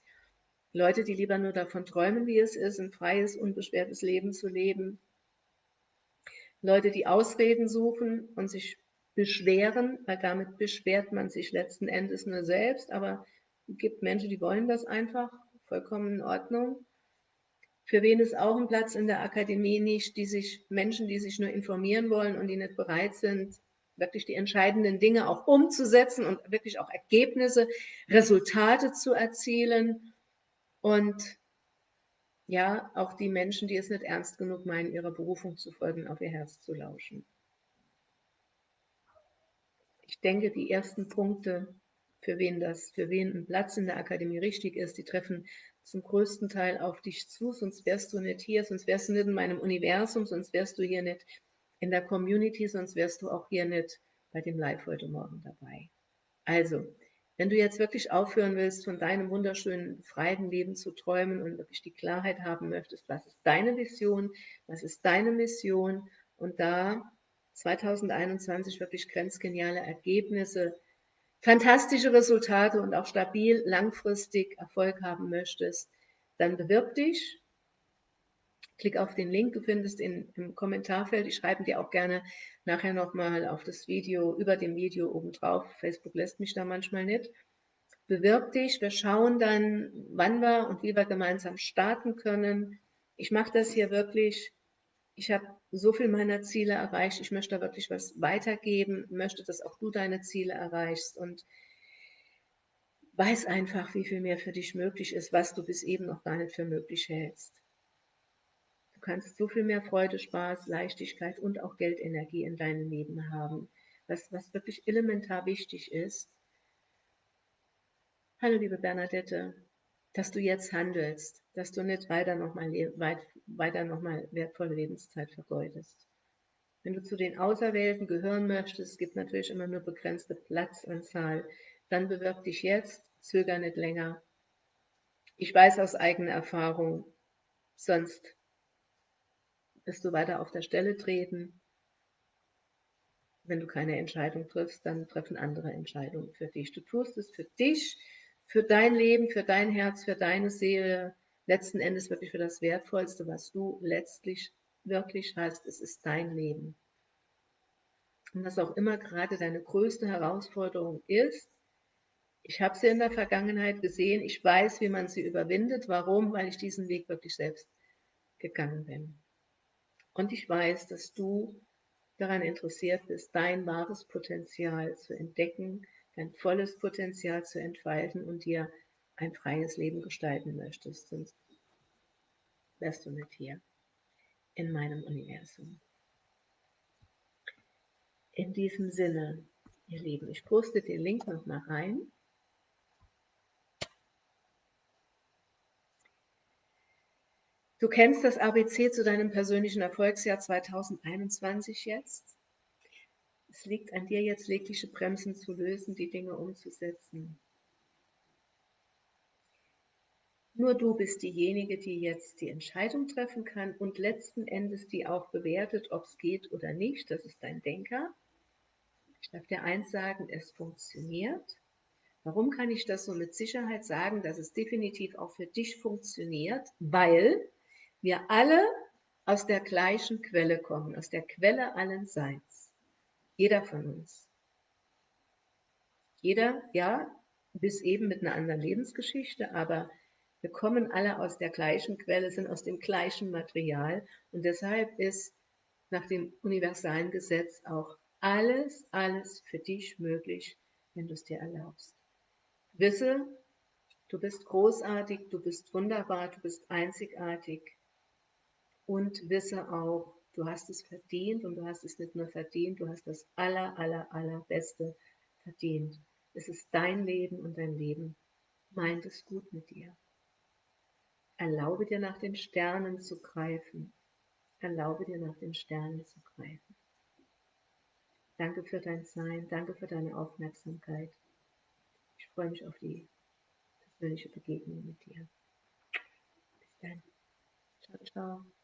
Leute, die lieber nur davon träumen, wie es ist, ein freies, unbeschwertes Leben zu leben. Leute, die Ausreden suchen und sich beschweren, weil damit beschwert man sich letzten Endes nur selbst, aber es gibt Menschen, die wollen das einfach, vollkommen in Ordnung. Für wen ist auch ein Platz in der Akademie nicht, die sich Menschen, die sich nur informieren wollen und die nicht bereit sind, wirklich die entscheidenden Dinge auch umzusetzen und wirklich auch Ergebnisse, Resultate zu erzielen und ja, auch die Menschen, die es nicht ernst genug meinen, ihrer Berufung zu folgen, auf ihr Herz zu lauschen. Ich denke, die ersten Punkte, für wen das, für wen ein Platz in der Akademie richtig ist, die treffen zum größten Teil auf dich zu, sonst wärst du nicht hier, sonst wärst du nicht in meinem Universum, sonst wärst du hier nicht in der Community, sonst wärst du auch hier nicht bei dem Live heute Morgen dabei. Also, wenn du jetzt wirklich aufhören willst, von deinem wunderschönen, freien Leben zu träumen und wirklich die Klarheit haben möchtest, was ist deine Vision, was ist deine Mission und da 2021 wirklich grenzgeniale Ergebnisse, fantastische Resultate und auch stabil langfristig Erfolg haben möchtest, dann bewirb dich Klick auf den Link, du findest ihn im Kommentarfeld. Ich schreibe dir auch gerne nachher nochmal auf das Video, über dem Video oben drauf. Facebook lässt mich da manchmal nicht. Bewirb dich, wir schauen dann, wann wir und wie wir gemeinsam starten können. Ich mache das hier wirklich, ich habe so viel meiner Ziele erreicht, ich möchte da wirklich was weitergeben, möchte, dass auch du deine Ziele erreichst und weiß einfach, wie viel mehr für dich möglich ist, was du bis eben noch gar nicht für möglich hältst. Du kannst so viel mehr Freude, Spaß, Leichtigkeit und auch Geldenergie in deinem Leben haben, was, was wirklich elementar wichtig ist. Hallo liebe Bernadette, dass du jetzt handelst, dass du nicht weiter nochmal weit, weiter noch mal wertvolle Lebenszeit vergeudest. Wenn du zu den Auserwählten gehören möchtest, es gibt natürlich immer nur begrenzte Platzanzahl, dann bewirb dich jetzt, zöger nicht länger. Ich weiß aus eigener Erfahrung, sonst wirst du weiter auf der Stelle treten. Wenn du keine Entscheidung triffst, dann treffen andere Entscheidungen für dich. Du tust es für dich, für dein Leben, für dein Herz, für deine Seele, letzten Endes wirklich für das Wertvollste, was du letztlich wirklich hast. Es ist dein Leben. Und was auch immer gerade deine größte Herausforderung ist, ich habe sie in der Vergangenheit gesehen, ich weiß, wie man sie überwindet. Warum? Weil ich diesen Weg wirklich selbst gegangen bin. Und ich weiß, dass du daran interessiert bist, dein wahres Potenzial zu entdecken, dein volles Potenzial zu entfalten und dir ein freies Leben gestalten möchtest. Sonst wärst du nicht hier in meinem Universum. In diesem Sinne, ihr Lieben, ich poste den Link nochmal rein. Du kennst das ABC zu deinem persönlichen Erfolgsjahr 2021 jetzt. Es liegt an dir jetzt, jegliche Bremsen zu lösen, die Dinge umzusetzen. Nur du bist diejenige, die jetzt die Entscheidung treffen kann und letzten Endes die auch bewertet, ob es geht oder nicht. Das ist dein Denker. Ich darf dir eins sagen, es funktioniert. Warum kann ich das so mit Sicherheit sagen, dass es definitiv auch für dich funktioniert? Weil wir alle aus der gleichen Quelle kommen, aus der Quelle allen Seins. Jeder von uns. Jeder, ja, bis eben mit einer anderen Lebensgeschichte, aber wir kommen alle aus der gleichen Quelle, sind aus dem gleichen Material und deshalb ist nach dem universalen Gesetz auch alles, alles für dich möglich, wenn du es dir erlaubst. Wisse, du bist großartig, du bist wunderbar, du bist einzigartig und wisse auch, du hast es verdient und du hast es nicht nur verdient, du hast das aller, aller, allerbeste verdient. Es ist dein Leben und dein Leben meint es gut mit dir. Erlaube dir nach den Sternen zu greifen. Erlaube dir nach den Sternen zu greifen. Danke für dein Sein, danke für deine Aufmerksamkeit. Ich freue mich auf die persönliche Begegnung mit dir. Bis dann. Ciao, ciao.